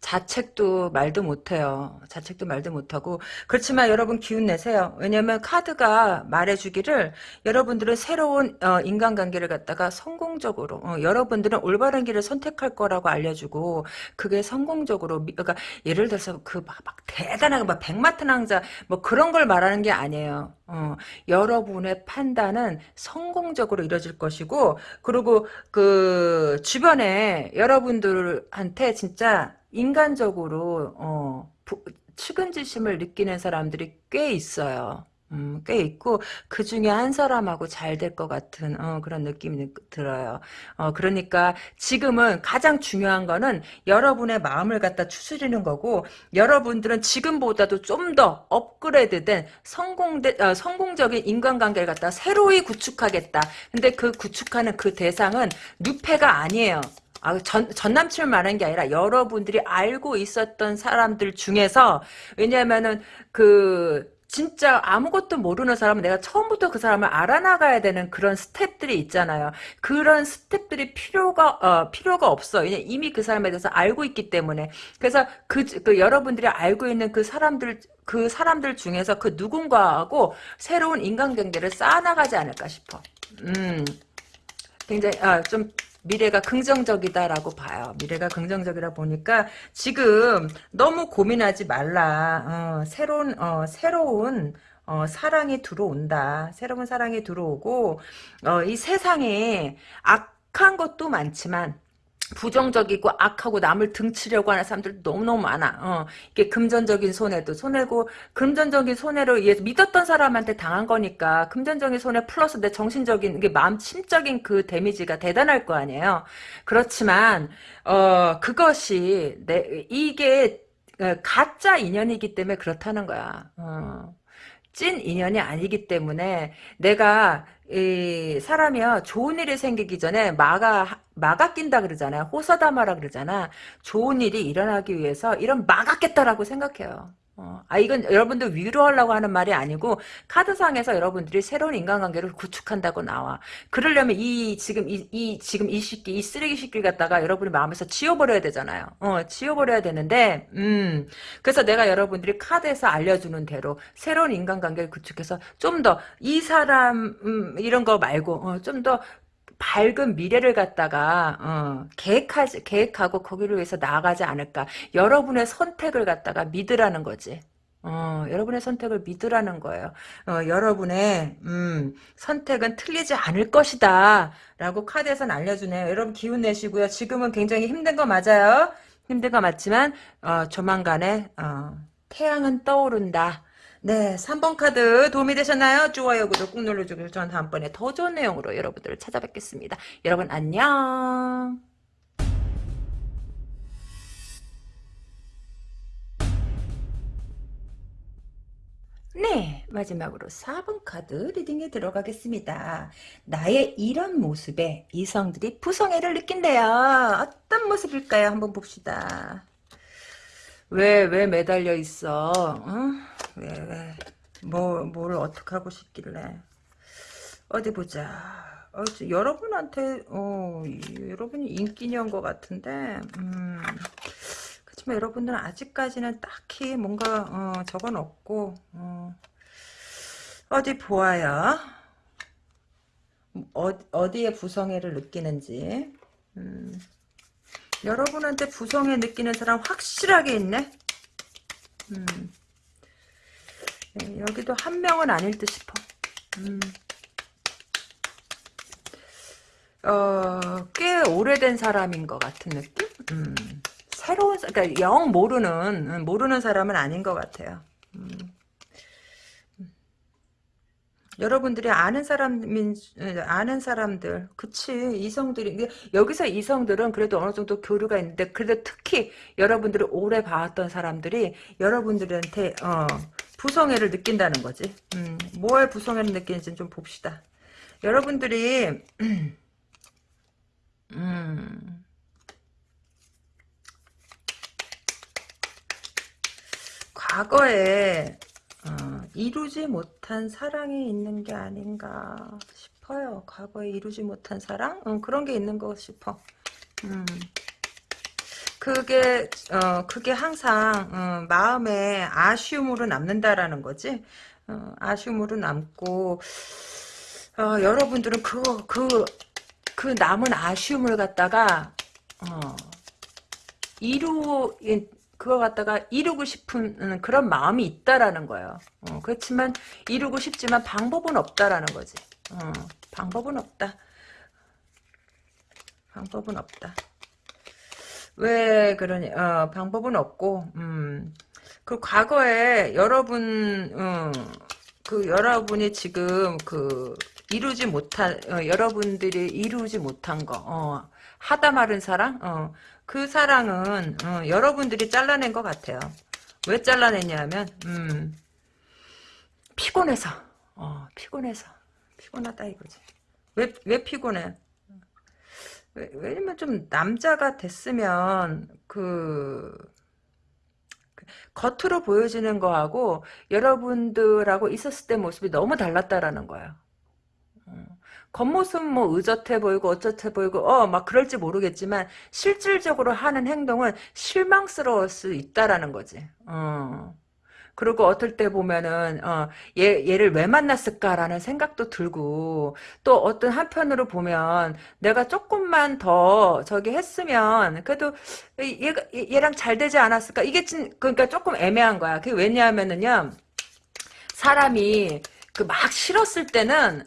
자책도 말도 못해요. 자책도 말도 못하고 그렇지만 여러분 기운 내세요. 왜냐면 카드가 말해주기를 여러분들은 새로운 어, 인간관계를 갖다가 성공적으로 어, 여러분들은 올바른 길을 선택할 거라고 알려주고 그게 성공적으로 그러니까 예를 들어서 그 막 대단한 막 백마탄 왕자 뭐 그런 걸 말하는 게 아니에요. 어, 여러분의 판단은 성공적으로 이뤄질 것이고 그리고 그 주변에 여러분들한테 진짜 인간적으로 어, 부, 측은지심을 느끼는 사람들이 꽤 있어요. 음, 꽤 있고 그 중에 한 사람하고 잘 될 것 같은 어, 그런 느낌이 들어요. 어, 그러니까 지금은 가장 중요한 거는 여러분의 마음을 갖다 추스리는 거고 여러분들은 지금보다도 좀 더 업그레이드된 성공대, 어, 성공적인 인간관계를 갖다 새로이 구축하겠다. 근데 그 구축하는 그 대상은 누패가 아니에요. 아, 전, 전 남친을 말하는 게 아니라 여러분들이 알고 있었던 사람들 중에서 왜냐면은 그 진짜 아무것도 모르는 사람은 내가 처음부터 그 사람을 알아나가야 되는 그런 스텝들이 있잖아요. 그런 스텝들이 필요가 어, 필요가 없어. 이미 그 사람에 대해서 알고 있기 때문에. 그래서 그, 그 여러분들이 알고 있는 그 사람들 그 사람들 중에서 그 누군가하고 새로운 인간관계를 쌓아나가지 않을까 싶어. 음, 굉장히 아, 좀 미래가 긍정적이다라고 봐요. 미래가 긍정적이라 보니까 지금 너무 고민하지 말라. 어, 새로운 어, 새로운 어, 사랑이 들어온다. 새로운 사랑이 들어오고 어, 이 세상에 악한 것도 많지만 부정적이고 악하고 남을 등치려고 하는 사람들 너무너무 많아. 어, 이게 금전적인 손해도 손해고 금전적인 손해로 의해서 믿었던 사람한테 당한 거니까 금전적인 손해 플러스 내 정신적인 이게 마음 심적인 그 데미지가 대단할 거 아니에요. 그렇지만 어 그것이 내 이게 어, 가짜 인연이기 때문에 그렇다는 거야. 어. 찐 인연이 아니기 때문에 내가 이 사람이요 좋은 일이 생기기 전에 막아 막아 낀다 그러잖아요. 호서다마라 그러잖아. 좋은 일이 일어나기 위해서 이런 막았겠다라고 생각해요 어, 아 이건 여러분들 위로하려고 하는 말이 아니고 카드상에서 여러분들이 새로운 인간관계를 구축한다고 나와. 그러려면 이 지금 이, 이 지금 이 시기 이 쓰레기 시기를 갖다가 여러분이 마음에서 지워버려야 되잖아요. 어 지워버려야 되는데 음 그래서 내가 여러분들이 카드에서 알려주는 대로 새로운 인간관계를 구축해서 좀 더 이 사람 음, 이런 거 말고 어, 좀더 밝은 미래를 갖다가 어, 계획하지 계획하고 거기를 위해서 나아가지 않을까. 여러분의 선택을 갖다가 믿으라는 거지. 어, 여러분의 선택을 믿으라는 거예요. 어, 여러분의 음, 선택은 틀리지 않을 것이다. 라고 카드에서는 알려주네요. 여러분 기운 내시고요. 지금은 굉장히 힘든 거 맞아요. 힘든 거 맞지만 어, 조만간에 어, 태양은 떠오른다. 네, 3번 카드 도움이 되셨나요? 좋아요, 구독 꾹 눌러주고 저는 다음번에 더 좋은 내용으로 여러분들을 찾아뵙겠습니다. 여러분 안녕. 네, 마지막으로 4번 카드 리딩에 들어가겠습니다. 나의 이런 모습에 이성들이 부성애를 느낀대요. 어떤 모습일까요? 한번 봅시다. 왜, 왜 매달려 있어? 응? 왜, 왜. 뭐, 뭘 어떻게 하고 싶길래. 어디 보자. 어, 여러분한테, 어, 여러분이 인기녀인 것 같은데, 음. 그렇지만 여러분들은 아직까지는 딱히 뭔가, 어, 적은 없고, 어. 어디 보아요. 어, 어디에 부성애를 느끼는지. 음. 여러분한테 부성애 느끼는 사람 확실하게 있네. 음. 네, 여기도 한 명은 아닐 듯 싶어. 음. 어, 꽤 오래된 사람인 것 같은 느낌? 음. 새로운, 그러니까 영 모르는, 음, 모르는 사람은 아닌 것 같아요. 여러분들이 아는 사람인 아는 사람들 그치 이성들이 여기서 이성들은 그래도 어느 정도 교류가 있는데 그래도 특히 여러분들이 오래 봐왔던 사람들이 여러분들한테 어, 부성애를 느낀다는 거지. 음, 뭘 부성애를 느끼는지 좀 봅시다. 여러분들이 음, 과거에 어, 이루지 못한 사랑이 있는 게 아닌가 싶어요. 과거에 이루지 못한 사랑? 응, 그런 게 있는 거 싶어. 음. 그게 어 그게 항상 어, 마음에 아쉬움으로 남는다라는 거지. 어, 아쉬움으로 남고 어, 여러분들은 그거 그그 그 남은 아쉬움을 갖다가 어, 이루 그거 갖다가 이루고 싶은 음, 그런 마음이 있다라는 거예요. 어, 그렇지만 이루고 싶지만 방법은 없다라는 거지. 어, 방법은 없다. 방법은 없다. 왜 그러니? 어, 방법은 없고, 음, 그 과거에 여러분, 음, 그 여러분이 지금 그 이루지 못한, 어, 여러분들이 이루지 못한 거, 어, 하다 마른 사랑, 어, 그 사랑은 어, 여러분들이 잘라낸 것 같아요. 왜 잘라냈냐면 음, 피곤해서 어, 피곤해서 피곤하다 이거지. 왜, 왜 피곤해? 왜, 왜냐면 좀 남자가 됐으면 그 겉으로 보여지는 거하고 여러분들하고 있었을 때 모습이 너무 달랐다라는 거예요. 어. 겉모습 뭐 의젓해 보이고 어쩌해 보이고 어 막 그럴지 모르겠지만 실질적으로 하는 행동은 실망스러울 수 있다라는 거지. 어. 그리고 어떨 때 보면은 어, 얘 얘를 왜 만났을까라는 생각도 들고 또 어떤 한편으로 보면 내가 조금만 더 저기 했으면 그래도 얘가 얘랑 잘 되지 않았을까 이게 진 그러니까 조금 애매한 거야. 그게 왜냐하면은요 사람이 그 막 싫었을 때는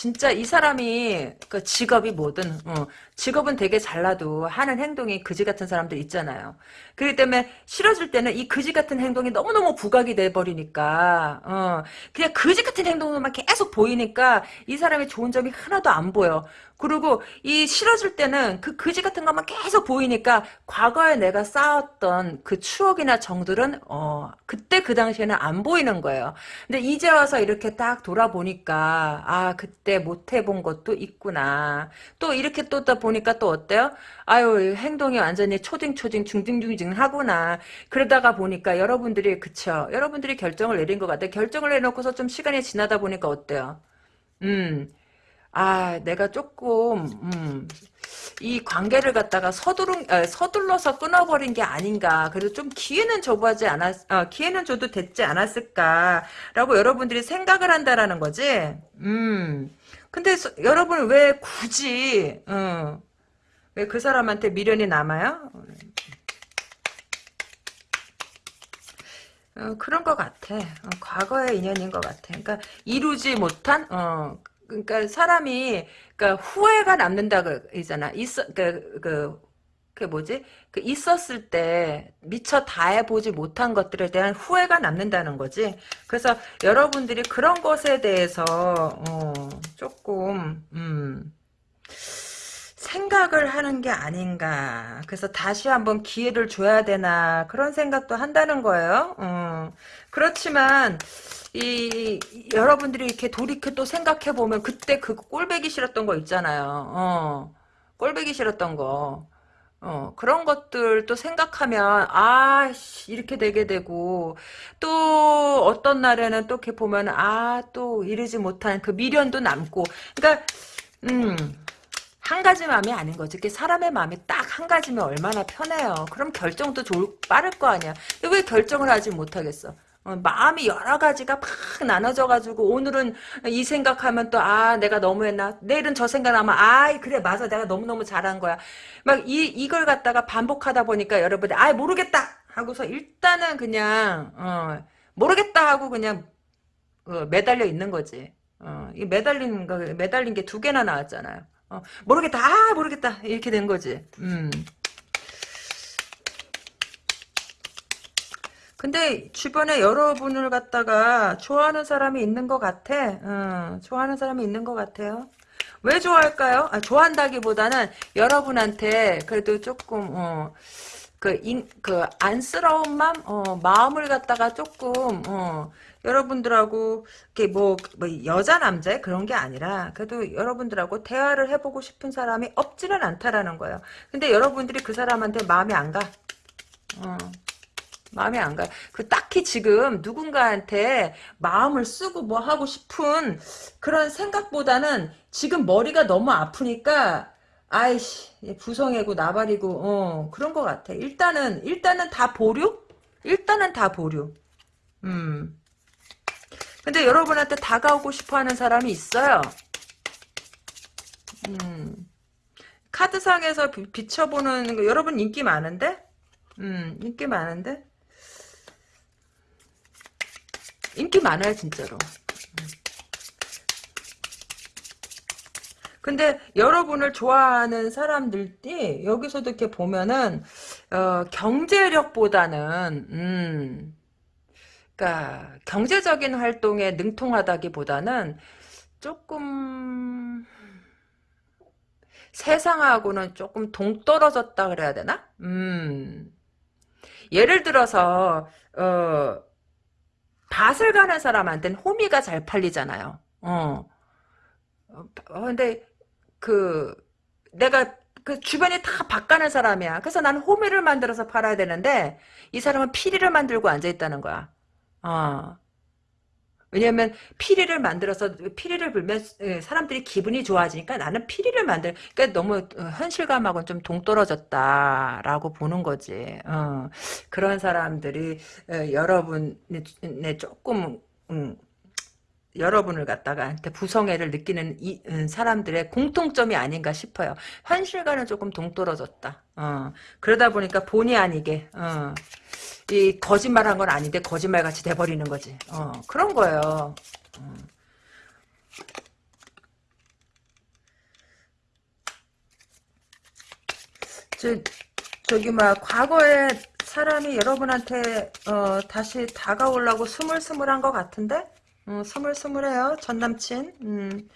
진짜 이 사람이 그 직업이 뭐든 어, 직업은 되게 잘나도 하는 행동이 그지 같은 사람들 있잖아요. 그렇기 때문에 싫어질 때는 이 그지 같은 행동이 너무너무 부각이 돼버리니까 어, 그냥 그지 같은 행동만 계속 보이니까 이 사람의 좋은 점이 하나도 안 보여. 그리고 이 싫어질 때는 그 그지 같은 것만 계속 보이니까 과거에 내가 쌓았던 그 추억이나 정들은 어 그때 그 당시에는 안 보이는 거예요. 근데 이제 와서 이렇게 딱 돌아보니까 아 그때 못 해본 것도 있구나. 또 이렇게 또 보니까 또 어때요? 아유 행동이 완전히 초딩초딩 중딩중딩 하구나. 그러다가 보니까 여러분들이 그쵸. 여러분들이 결정을 내린 것 같아요. 결정을 내놓고서 좀 시간이 지나다 보니까 어때요? 음. 아, 내가 조금, 음, 이 관계를 갖다가 서두른, 어, 서둘러서 끊어버린 게 아닌가. 그래도 좀 기회는 줘보지 않았, 어, 기회는 줘도 됐지 않았을까라고 여러분들이 생각을 한다라는 거지. 음. 근데 서, 여러분은 왜 굳이, 어, 왜그 사람한테 미련이 남아요? 어, 그런 것 같아. 어, 과거의 인연인 것 같아. 그러니까 이루지 못한 어, 그러니까 사람이 그러니까 후회가 남는다 그러잖아. 있어 그, 그, 그 뭐지? 그 있었을 때 미처 다 해보지 못한 것들에 대한 후회가 남는다는 거지. 그래서 여러분들이 그런 것에 대해서 어, 조금 음, 생각을 하는 게 아닌가. 그래서 다시 한번 기회를 줘야 되나 그런 생각도 한다는 거예요. 어. 그렇지만 이 여러분들이 이렇게 돌이켜 또 생각해 보면 그때 그 꼴배기 싫었던 거 있잖아요. 어. 꼴배기 싫었던 거. 어, 그런 것들 또 생각하면, 아, 이렇게 되게 되고, 또, 어떤 날에는 또 이렇게 보면, 아, 또 이르지 못한 그 미련도 남고, 그러니까, 음, 한 가지 마음이 아닌 거지. 이게 사람의 마음이 딱 한 가지면 얼마나 편해요. 그럼 결정도 좋을, 빠를 거 아니야. 왜 결정을 하지 못하겠어? 어, 마음이 여러 가지가 막 나눠져가지고 오늘은 이 생각하면 또 아 내가 너무했나? 내일은 저 생각하면 아 그래 맞아. 내가 너무너무 잘한 거야. 막 이 이걸 갖다가 반복하다 보니까 여러분들 아 모르겠다! 하고서 일단은 그냥 어, 모르겠다 하고 그냥 어, 매달려 있는 거지. 어, 이 매달린 거 매달린 게 두 개나 나왔잖아요. 어, 모르겠다. 아 모르겠다. 이렇게 된 거지. 음. 근데 주변에 여러분을 갖다가 좋아하는 사람이 있는 것 같아. 어, 좋아하는 사람이 있는 것 같아요. 왜 좋아할까요? 아, 좋아한다기보다는 여러분한테 그래도 조금 어, 그, 인, 그 안쓰러운 마음, 어, 마음을 갖다가 조금 어, 여러분들하고 이렇게 뭐, 뭐 여자 남자 그런 게 아니라 그래도 여러분들하고 대화를 해보고 싶은 사람이 없지는 않다라는 거예요. 근데 여러분들이 그 사람한테 마음이 안 가. 어. 마음에 안 가요. 그 딱히 지금 누군가한테 마음을 쓰고 뭐 하고 싶은 그런 생각보다는 지금 머리가 너무 아프니까 아이씨 부성애고 나발이고 어 그런 것 같아. 일단은 일단은 다 보류? 일단은 다 보류. 음. 근데 여러분한테 다가오고 싶어하는 사람이 있어요. 음. 카드상에서 비춰보는 거 여러분 인기 많은데? 음, 인기 많은데? 인기 많아요 진짜로 근데 여러분을 좋아하는 사람들이 여기서도 이렇게 보면은 어, 경제력보다는 음, 그러니까 경제적인 활동에 능통하다기보다는 조금 세상하고는 조금 동떨어졌다 그래야 되나? 음. 예를 들어서 어, 밭을 가는 사람한테는 호미가 잘 팔리잖아요. 어. 어 근데 그 내가 그 주변이 다 바가는 사람이야. 그래서 나는 호미를 만들어서 팔아야 되는데 이 사람은 피리를 만들고 앉아 있다는 거야. 어. 왜냐면 피리를 만들어서 피리를 불면 예, 사람들이 기분이 좋아지니까 나는 피리를 만들 그러니까 너무 어, 현실감하고는 좀 동떨어졌다라고 보는 거지. 어. 그런 사람들이 어, 여러분의 조금 음, 여러분을 갖다가 부성애를 느끼는 이, 음, 사람들의 공통점이 아닌가 싶어요. 현실과는 조금 동떨어졌다. 어, 그러다 보니까 본의 아니게 어, 이 거짓말한 건 아닌데 거짓말같이 돼버리는 거지. 어, 그런 거예요. 어. 저, 저기 막 과거에 사람이 여러분한테 어, 다시 다가오려고 스물스물한 것 같은데 어, 스물스물해요 전 남친 음.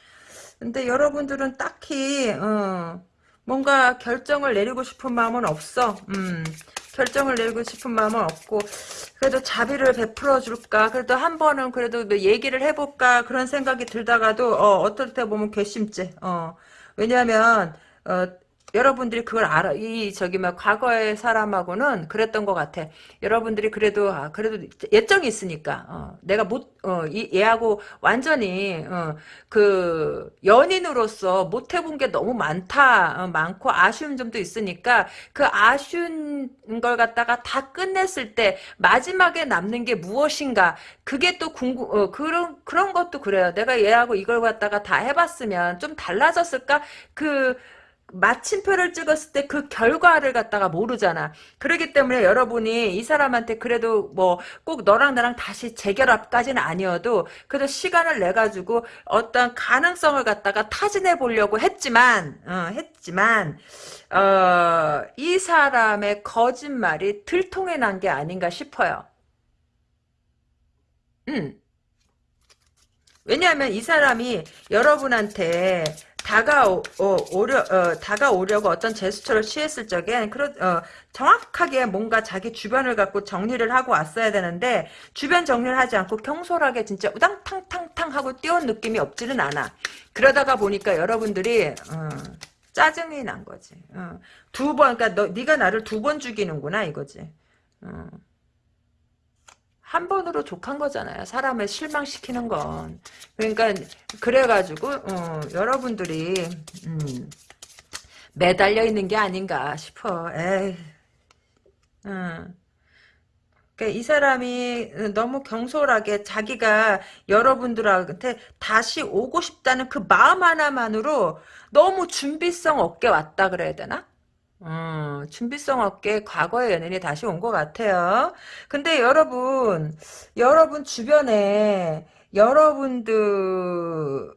근데 여러분들은 딱히 어, 뭔가 결정을 내리고 싶은 마음은 없어 음. 결정을 내리고 싶은 마음은 없고 그래도 자비를 베풀어 줄까 그래도 한 번은 그래도 뭐 얘기를 해볼까 그런 생각이 들다가도 어, 어떨 때 보면 괘씸죄 어. 왜냐하면 어, 여러분들이 그걸 알아. 이 저기 막 과거의 사람하고는 그랬던 것 같아. 여러분들이 그래도 아, 그래도 예정이 있으니까 어, 내가 못 어, 이 얘하고 완전히 어, 그 연인으로서 못 해본 게 너무 많다, 어, 많고 아쉬운 점도 있으니까 그 아쉬운 걸 갖다가 다 끝냈을 때 마지막에 남는 게 무엇인가? 그게 또 궁금 어, 그런 그런 것도 그래요. 내가 얘하고 이걸 갖다가 다 해봤으면 좀 달라졌을까? 그 마침표를 찍었을 때 그 결과를 갖다가 모르잖아. 그렇기 때문에 여러분이 이 사람한테 그래도 뭐 꼭 너랑 나랑 다시 재결합까지는 아니어도 그래도 시간을 내 가지고 어떤 가능성을 갖다가 타진해 보려고 했지만 어, 했지만 어, 이 사람의 거짓말이 들통에 난 게 아닌가 싶어요. 음. 왜냐하면 이 사람이 여러분한테 다가오, 어, 려 어, 다가오려고 어떤 제스처를 취했을 적엔, 그러, 어, 정확하게 뭔가 자기 주변을 갖고 정리를 하고 왔어야 되는데, 주변 정리를 하지 않고 경솔하게 진짜 우당탕탕탕 하고 뛰어온 느낌이 없지는 않아. 그러다가 보니까 여러분들이, 어, 짜증이 난 거지. 어. 두 번, 그니까 너, 네가 나를 두 번 죽이는구나, 이거지. 어. 한 번으로 족한 거잖아요. 사람을 실망시키는 건. 그러니까 그래가지고 어, 여러분들이 음, 매달려 있는 게 아닌가 싶어. 에이. 음. 그러니까 이 사람이 너무 경솔하게 자기가 여러분들한테 다시 오고 싶다는 그 마음 하나만으로 너무 준비성 없게 왔다 그래야 되나? 어, 준비성 없게 과거의 연인이 다시 온 것 같아요. 근데 여러분, 여러분 주변에 여러분들을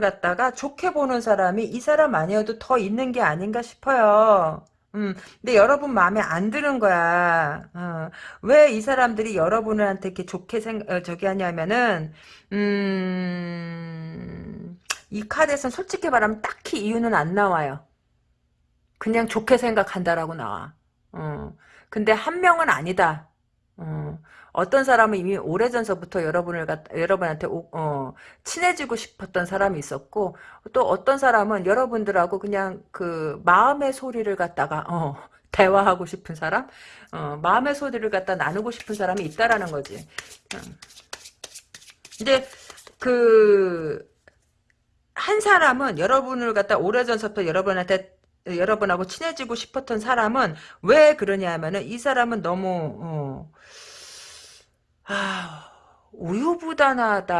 갖다가 좋게 보는 사람이 이 사람 아니어도 더 있는 게 아닌가 싶어요. 음, 근데 여러분 마음에 안 드는 거야. 어, 왜 이 사람들이 여러분한테 이렇게 좋게 생, 어, 저기 하냐면은, 음, 이 카드에서는 솔직히 말하면 딱히 이유는 안 나와요. 그냥 좋게 생각한다라고 나와. 어. 근데 한 명은 아니다. 어. 어떤 사람은 이미 오래전서부터 여러분을 여러분한테 오, 어, 친해지고 싶었던 사람이 있었고 또 어떤 사람은 여러분들하고 그냥 그 마음의 소리를 갖다가 어, 대화하고 싶은 사람, 어, 마음의 소리를 갖다 나누고 싶은 사람이 있다라는 거지. 어. 근데 그 한 사람은 여러분을 갖다 오래전서부터 여러분한테 여러분하고 친해지고 싶었던 사람은 왜 그러냐 하면은 이 사람은 너무 어, 아, 우유부단하다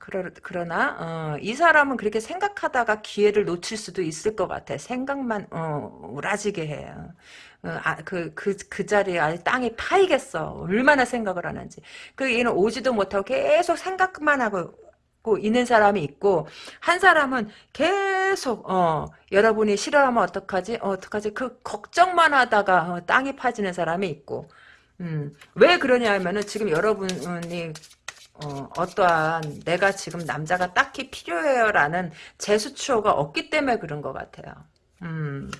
그러, 그러나 어, 이 사람은 그렇게 생각하다가 기회를 놓칠 수도 있을 것 같아 생각만 어, 우라지게 해 어, 아, 그, 그, 그 자리에 아예 땅이 파이겠어. 얼마나 생각을 하는지. 그, 얘는 오지도 못하고 계속 생각만 하고 있는 사람이 있고 한 사람은 계속 어 여러분이 싫어하면 어떡하지 어, 어떡하지 그 걱정만 하다가 어, 땅이 파지는 사람이 있고 음, 왜 그러냐 하면은 지금 여러분이 어, 어떠한 내가 지금 남자가 딱히 필요해요라는 제수추어가 없기 때문에 그런 것 같아요. 음.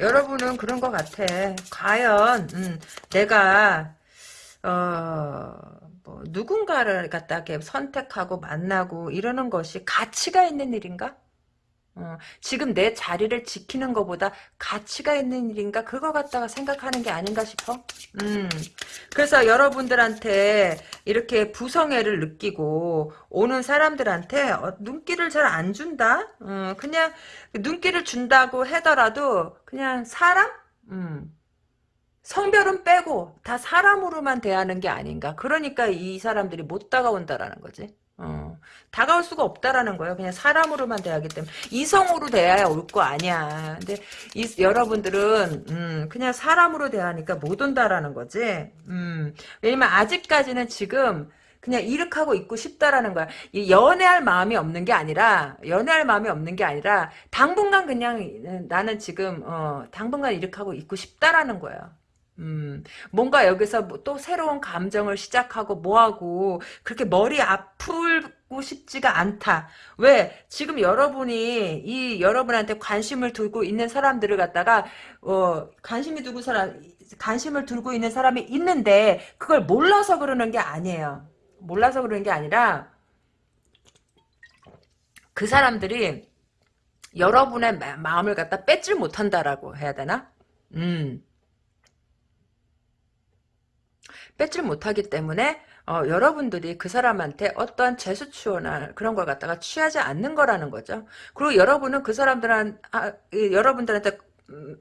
여러분은 그런 것 같아. 과연 음, 내가 어, 뭐 누군가를 갖다 이렇게 선택하고 만나고 이러는 것이 가치가 있는 일인가? 어, 지금 내 자리를 지키는 것보다 가치가 있는 일인가 그거 갖다가 생각하는 게 아닌가 싶어. 음, 그래서 여러분들한테 이렇게 부성애를 느끼고 오는 사람들한테 어, 눈길을 잘 안 준다. 어, 그냥 눈길을 준다고 하더라도 그냥 사람. 음. 성별은 빼고 다 사람으로만 대하는 게 아닌가. 그러니까 이 사람들이 못 다가온다라는 거지. 어, 다가올 수가 없다라는 거예요. 그냥 사람으로만 대하기 때문에 이성으로 대해야 올 거 아니야. 근데 이, 여러분들은 음, 그냥 사람으로 대하니까 못 온다라는 거지. 음, 왜냐면 아직까지는 지금 그냥 이렇게하고 있고 싶다라는 거야. 이 연애할 마음이 없는 게 아니라 연애할 마음이 없는 게 아니라 당분간 그냥 나는 지금 어, 당분간 이렇게 하고 있고 싶다라는 거야. 음, 뭔가 여기서 뭐또 새로운 감정을 시작하고 뭐하고 그렇게 머리 아프고 싶지가 않다. 왜? 지금 여러분이 이 여러분한테 관심을 두고 있는 사람들을 갖다가 어, 관심이 두고 사람 관심을 두고 있는 사람이 있는데 그걸 몰라서 그러는 게 아니에요. 몰라서 그러는 게 아니라 그 사람들이 여러분의 마음을 갖다 뺏질 못한다라고 해야 되나? 음. 뺏질 못하기 때문에 어, 여러분들이 그 사람한테 어떠한 제수치나 그런 걸 갖다가 취하지 않는 거라는 거죠. 그리고 여러분은 그 사람들한 아, 여러분들한테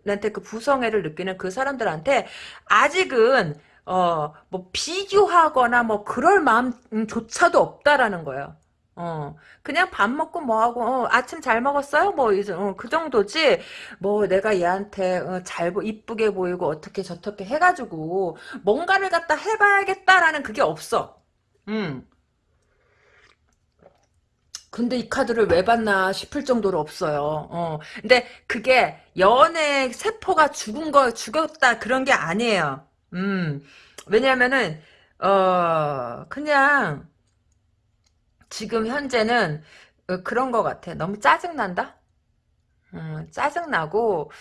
한테 그 부성애를 느끼는 그 사람들한테 아직은 어 뭐 비교하거나 뭐 그럴 마음조차도 없다라는 거예요. 어, 그냥 밥 먹고 뭐하고, 어, 아침 잘 먹었어요? 뭐, 이제, 어, 그 정도지, 뭐, 내가 얘한테, 어, 잘, 이쁘게 보이고, 어떻게 저렇게 해가지고, 뭔가를 갖다 해봐야겠다라는 그게 없어. 음. 근데 이 카드를 왜 받나 싶을 정도로 없어요. 어. 근데 그게 연애 세포가 죽은 거, 죽었다, 그런 게 아니에요. 음. 왜냐면은, 어, 그냥, 지금 현재는 어, 그런 것 같아. 너무 짜증난다? 음, 짜증나고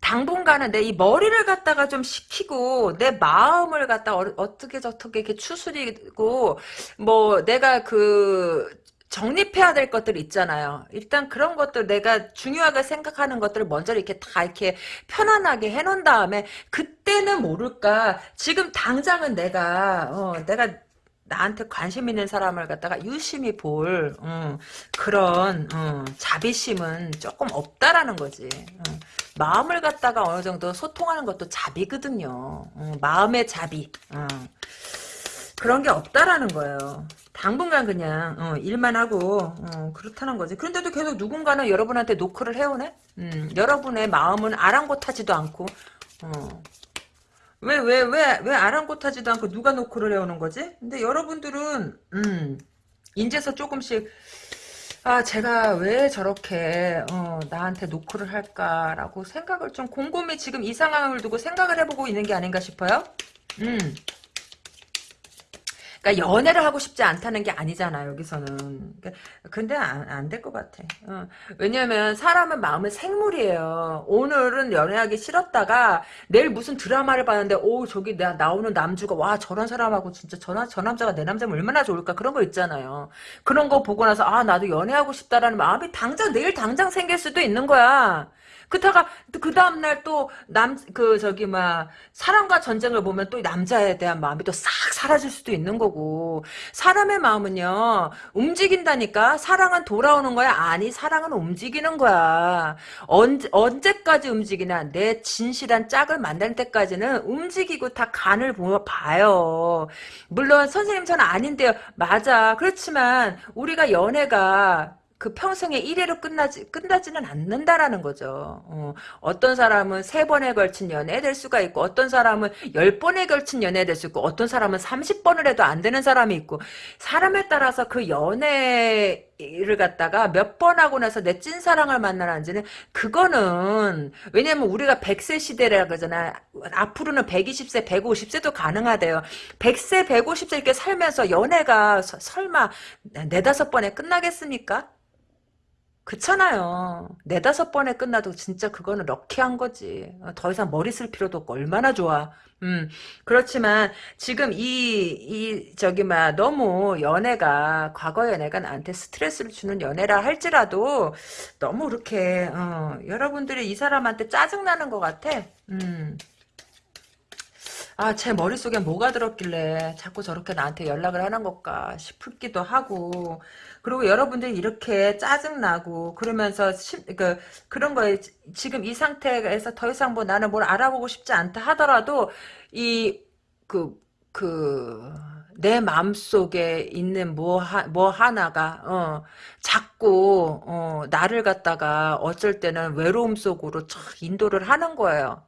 당분간은 내 이 머리를 갖다가 좀 식히고 내 마음을 갖다 어, 떻게 저떻게 이렇게 추스리고 뭐 내가 그 정립해야 될 것들 있잖아요. 일단 그런 것들 내가 중요하게 생각하는 것들을 먼저 이렇게 다 이렇게 편안하게 해놓은 다음에 그때는 모를까 지금 당장은 내가 어, 내가 나한테 관심 있는 사람을 갖다가 유심히 볼 음, 그런 음, 자비심은 조금 없다라는 거지. 음, 마음을 갖다가 어느 정도 소통하는 것도 자비거든요. 마음의 자비. 그런 게 없다라는 거예요. 당분간 그냥 어, 일만 하고 어, 그렇다는 거지. 그런데도 계속 누군가는 여러분한테 노크를 해오네. 음, 여러분의 마음은 아랑곳하지도 않고 어, 왜, 왜, 왜, 왜 아랑곳하지도 않고 누가 노크를 해오는 거지? 근데 여러분들은, 음, 인제서 조금씩, 아, 제가 왜 저렇게, 어, 나한테 노크를 할까라고 생각을 좀 곰곰이 지금 이 상황을 두고 생각을 해보고 있는 게 아닌가 싶어요? 음. 그러니까 연애를 하고 싶지 않다는 게 아니잖아 여기서는. 그러니까 근데 안 될 것 같아. 어. 왜냐면 사람은 마음은 생물이에요. 오늘은 연애하기 싫었다가 내일 무슨 드라마를 봤는데 오 저기 나 나오는 남주가 와 저런 사람하고 진짜 저, 저 남자가 내 남자면 얼마나 좋을까 그런 거 있잖아요. 그런 거 보고 나서 아 나도 연애하고 싶다라는 마음이 당장 내일 당장 생길 수도 있는 거야. 그다가 그 다음 날 또 남 그 저기 막 사랑과 전쟁을 보면 또 남자에 대한 마음이 또 싹 사라질 수도 있는 거고. 사람의 마음은요 움직인다니까 사랑은 돌아오는 거야? 아니 사랑은 움직이는 거야. 언제 언제까지 움직이나 내 진실한 짝을 만날 때까지는 움직이고 다 간을 봐요. 물론 선생님 저는 아닌데요. 맞아. 그렇지만 우리가 연애가 그 평생에 1회로 끝나지, 끝나지는 않는다라는 거죠. 어, 떤 사람은 세 번에 걸친 연애 될 수가 있고, 어떤 사람은 열 번에 걸친 연애 될 수 있고, 어떤 사람은 30번을 해도 안 되는 사람이 있고, 사람에 따라서 그 연애를 갖다가 몇 번 하고 나서 내 찐사랑을 만나는지는, 그거는, 왜냐면 우리가 100세 시대라 그러잖아. 앞으로는 120세, 150세도 가능하대요. 100세, 150세 이렇게 살면서 연애가 서, 설마 네다섯 번에 끝나겠습니까? 그렇잖아요. 네다섯 번에 끝나도 진짜 그거는 럭키한 거지. 어, 더 이상 머리 쓸 필요도 없고 얼마나 좋아. 음, 그렇지만 지금 이, 이, 저기, 막, 너무 연애가, 과거 연애가 나한테 스트레스를 주는 연애라 할지라도 너무 그렇게, 어, 여러분들이 이 사람한테 짜증나는 것 같아. 음. 아, 제 머릿속에 뭐가 들었길래 자꾸 저렇게 나한테 연락을 하는 걸까 싶기도 하고. 그리고 여러분들이 이렇게 짜증나고, 그러면서, 심, 그, 그런 거에, 지금 이 상태에서 더 이상 뭐 나는 뭘 알아보고 싶지 않다 하더라도, 이, 그, 그, 내 마음속에 있는 뭐, 하, 뭐 하나가, 어, 자꾸, 어, 나를 갖다가 어쩔 때는 외로움 속으로 촥 인도를 하는 거예요.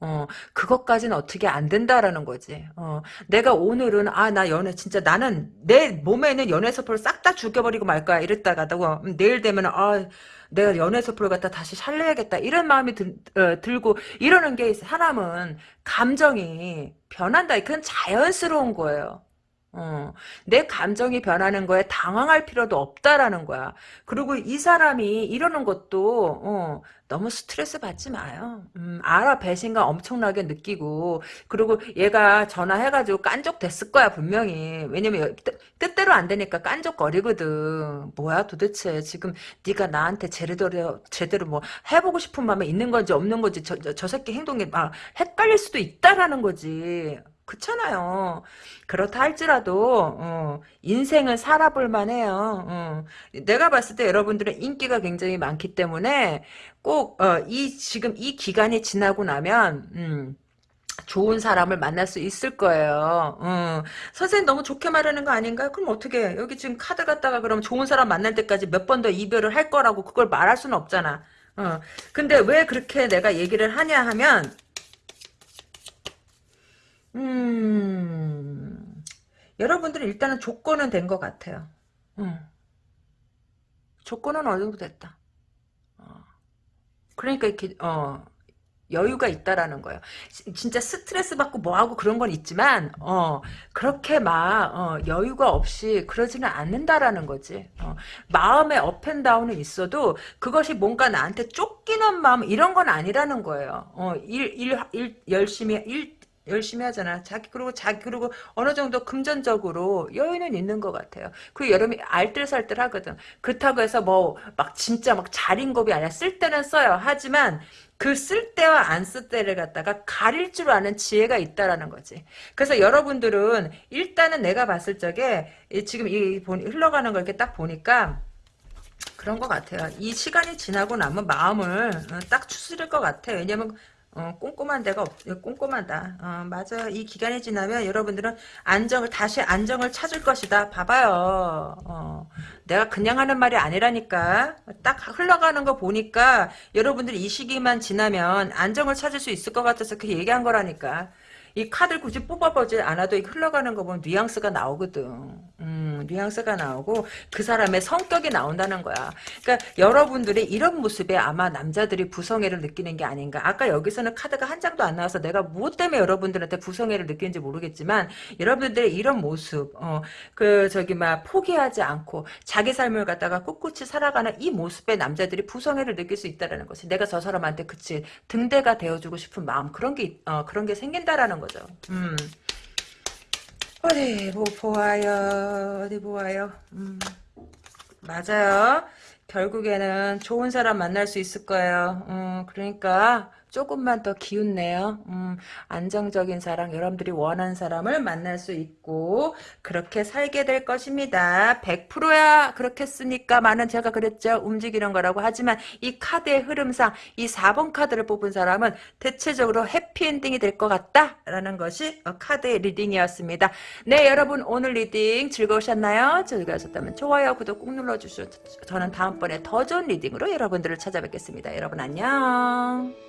어, 그것까지는 어떻게 안 된다라는 거지. 어, 내가 오늘은, 아, 나 연애, 진짜 나는 내 몸에 있는 연애세포를 싹 다 죽여버리고 말 거야. 이랬다가도, 내일 되면, 아, 내가 연애세포를 갖다 다시 살려야겠다. 이런 마음이 들, 어, 들고, 이러는 게, 사람은 감정이 변한다. 그건 자연스러운 거예요. 어, 내 감정이 변하는 거에 당황할 필요도 없다라는 거야. 그리고 이 사람이 이러는 것도 어, 너무 스트레스 받지 마요. 음, 알아 배신감 엄청나게 느끼고 그리고 얘가 전화해가지고 깐족됐을 거야 분명히. 왜냐면 뜻, 뜻대로 안 되니까 깐족거리거든. 뭐야 도대체 지금 네가 나한테 제대로 제대로 뭐 해보고 싶은 마음에 있는 건지 없는 건지 저, 저, 저 새끼 행동이 막 헷갈릴 수도 있다라는 거지. 그렇잖아요. 그렇다 할지라도 어, 인생을 살아볼 만해요. 어. 내가 봤을 때 여러분들은 인기가 굉장히 많기 때문에 꼭이 어, 지금 이 기간이 지나고 나면 음, 좋은 사람을 만날 수 있을 거예요. 어. 선생님 너무 좋게 말하는 거 아닌가요? 그럼 어떻게 여기 지금 카드 갖다가 그럼 좋은 사람 만날 때까지 몇 번 더 이별을 할 거라고 그걸 말할 수는 없잖아. 어. 근데 왜 그렇게 내가 얘기를 하냐 하면 음, 여러분들은 일단은 조건은 된 것 같아요. 음. 조건은 어느 정도 됐다. 어. 그러니까 이렇게 어, 여유가 있다라는 거예요. 진짜 스트레스 받고 뭐하고 그런 건 있지만 어, 그렇게 막 어, 여유가 없이 그러지는 않는다라는 거지. 어, 마음의 업앤다운은 있어도 그것이 뭔가 나한테 쫓기는 마음 이런 건 아니라는 거예요. 어, 일, 일, 일 열심히 일 열심히 하잖아. 자기 그리고 자기 그리고 어느 정도 금전적으로 여유는 있는 것 같아요. 그 여름이 알뜰살뜰 하거든. 그렇다고 해서 뭐 막 진짜 막 자린고비 아니야. 쓸 때는 써요. 하지만 그쓸 때와 안 쓸 때를 갖다가 가릴 줄 아는 지혜가 있다라는 거지. 그래서 여러분들은 일단은 내가 봤을 적에 지금 이 흘러가는 걸 이렇게 딱 보니까 그런 것 같아요. 이 시간이 지나고 나면 마음을 어, 딱 추스릴 것 같아. 왜냐면 어, 꼼꼼한 데가 없, 꼼꼼하다. 어, 맞아. 이 기간이 지나면 여러분들은 안정을, 다시 안정을 찾을 것이다. 봐봐요. 어, 내가 그냥 하는 말이 아니라니까. 딱 흘러가는 거 보니까 여러분들이 이 시기만 지나면 안정을 찾을 수 있을 것 같아서 그 얘기한 거라니까. 이 카드를 굳이 뽑아보지 않아도 흘러가는 거 보면 뉘앙스가 나오거든. 음, 뉘앙스가 나오고 그 사람의 성격이 나온다는 거야. 그러니까 여러분들이 이런 모습에 아마 남자들이 부성애를 느끼는 게 아닌가. 아까 여기서는 카드가 한 장도 안 나와서 내가 무엇 때문에 여러분들한테 부성애를 느끼는지 모르겠지만 여러분들의 이런 모습, 어, 그 저기 막 포기하지 않고 자기 삶을 갖다가 꿋꿋이 살아가는 이 모습에 남자들이 부성애를 느낄 수 있다라는 것이 내가 저 사람한테 그치 등대가 되어주고 싶은 마음 그런 게 어, 그런 게 생긴다라는 거 죠. 음. 어디 뭐 보아요 어디 보아요 음. 맞아요 결국에는 좋은 사람 만날 수 있을 거예요 음, 그러니까 조금만 더 기운내요. 음, 안정적인 사랑, 여러분들이 원하는 사람을 만날 수 있고 그렇게 살게 될 것입니다. 100%야 그렇겠으니까 많은 제가 그랬죠. 움직이는 거라고 하지만 이 카드의 흐름상 이 4번 카드를 뽑은 사람은 대체적으로 해피엔딩이 될 것 같다라는 것이 카드의 reading이었습니다. 네 여러분 오늘 reading 즐거우셨나요? 즐거우셨다면 좋아요, 구독 꾹 눌러주시고 저는 다음번에 더 좋은 reading으로 여러분들을 찾아뵙겠습니다. 여러분 안녕.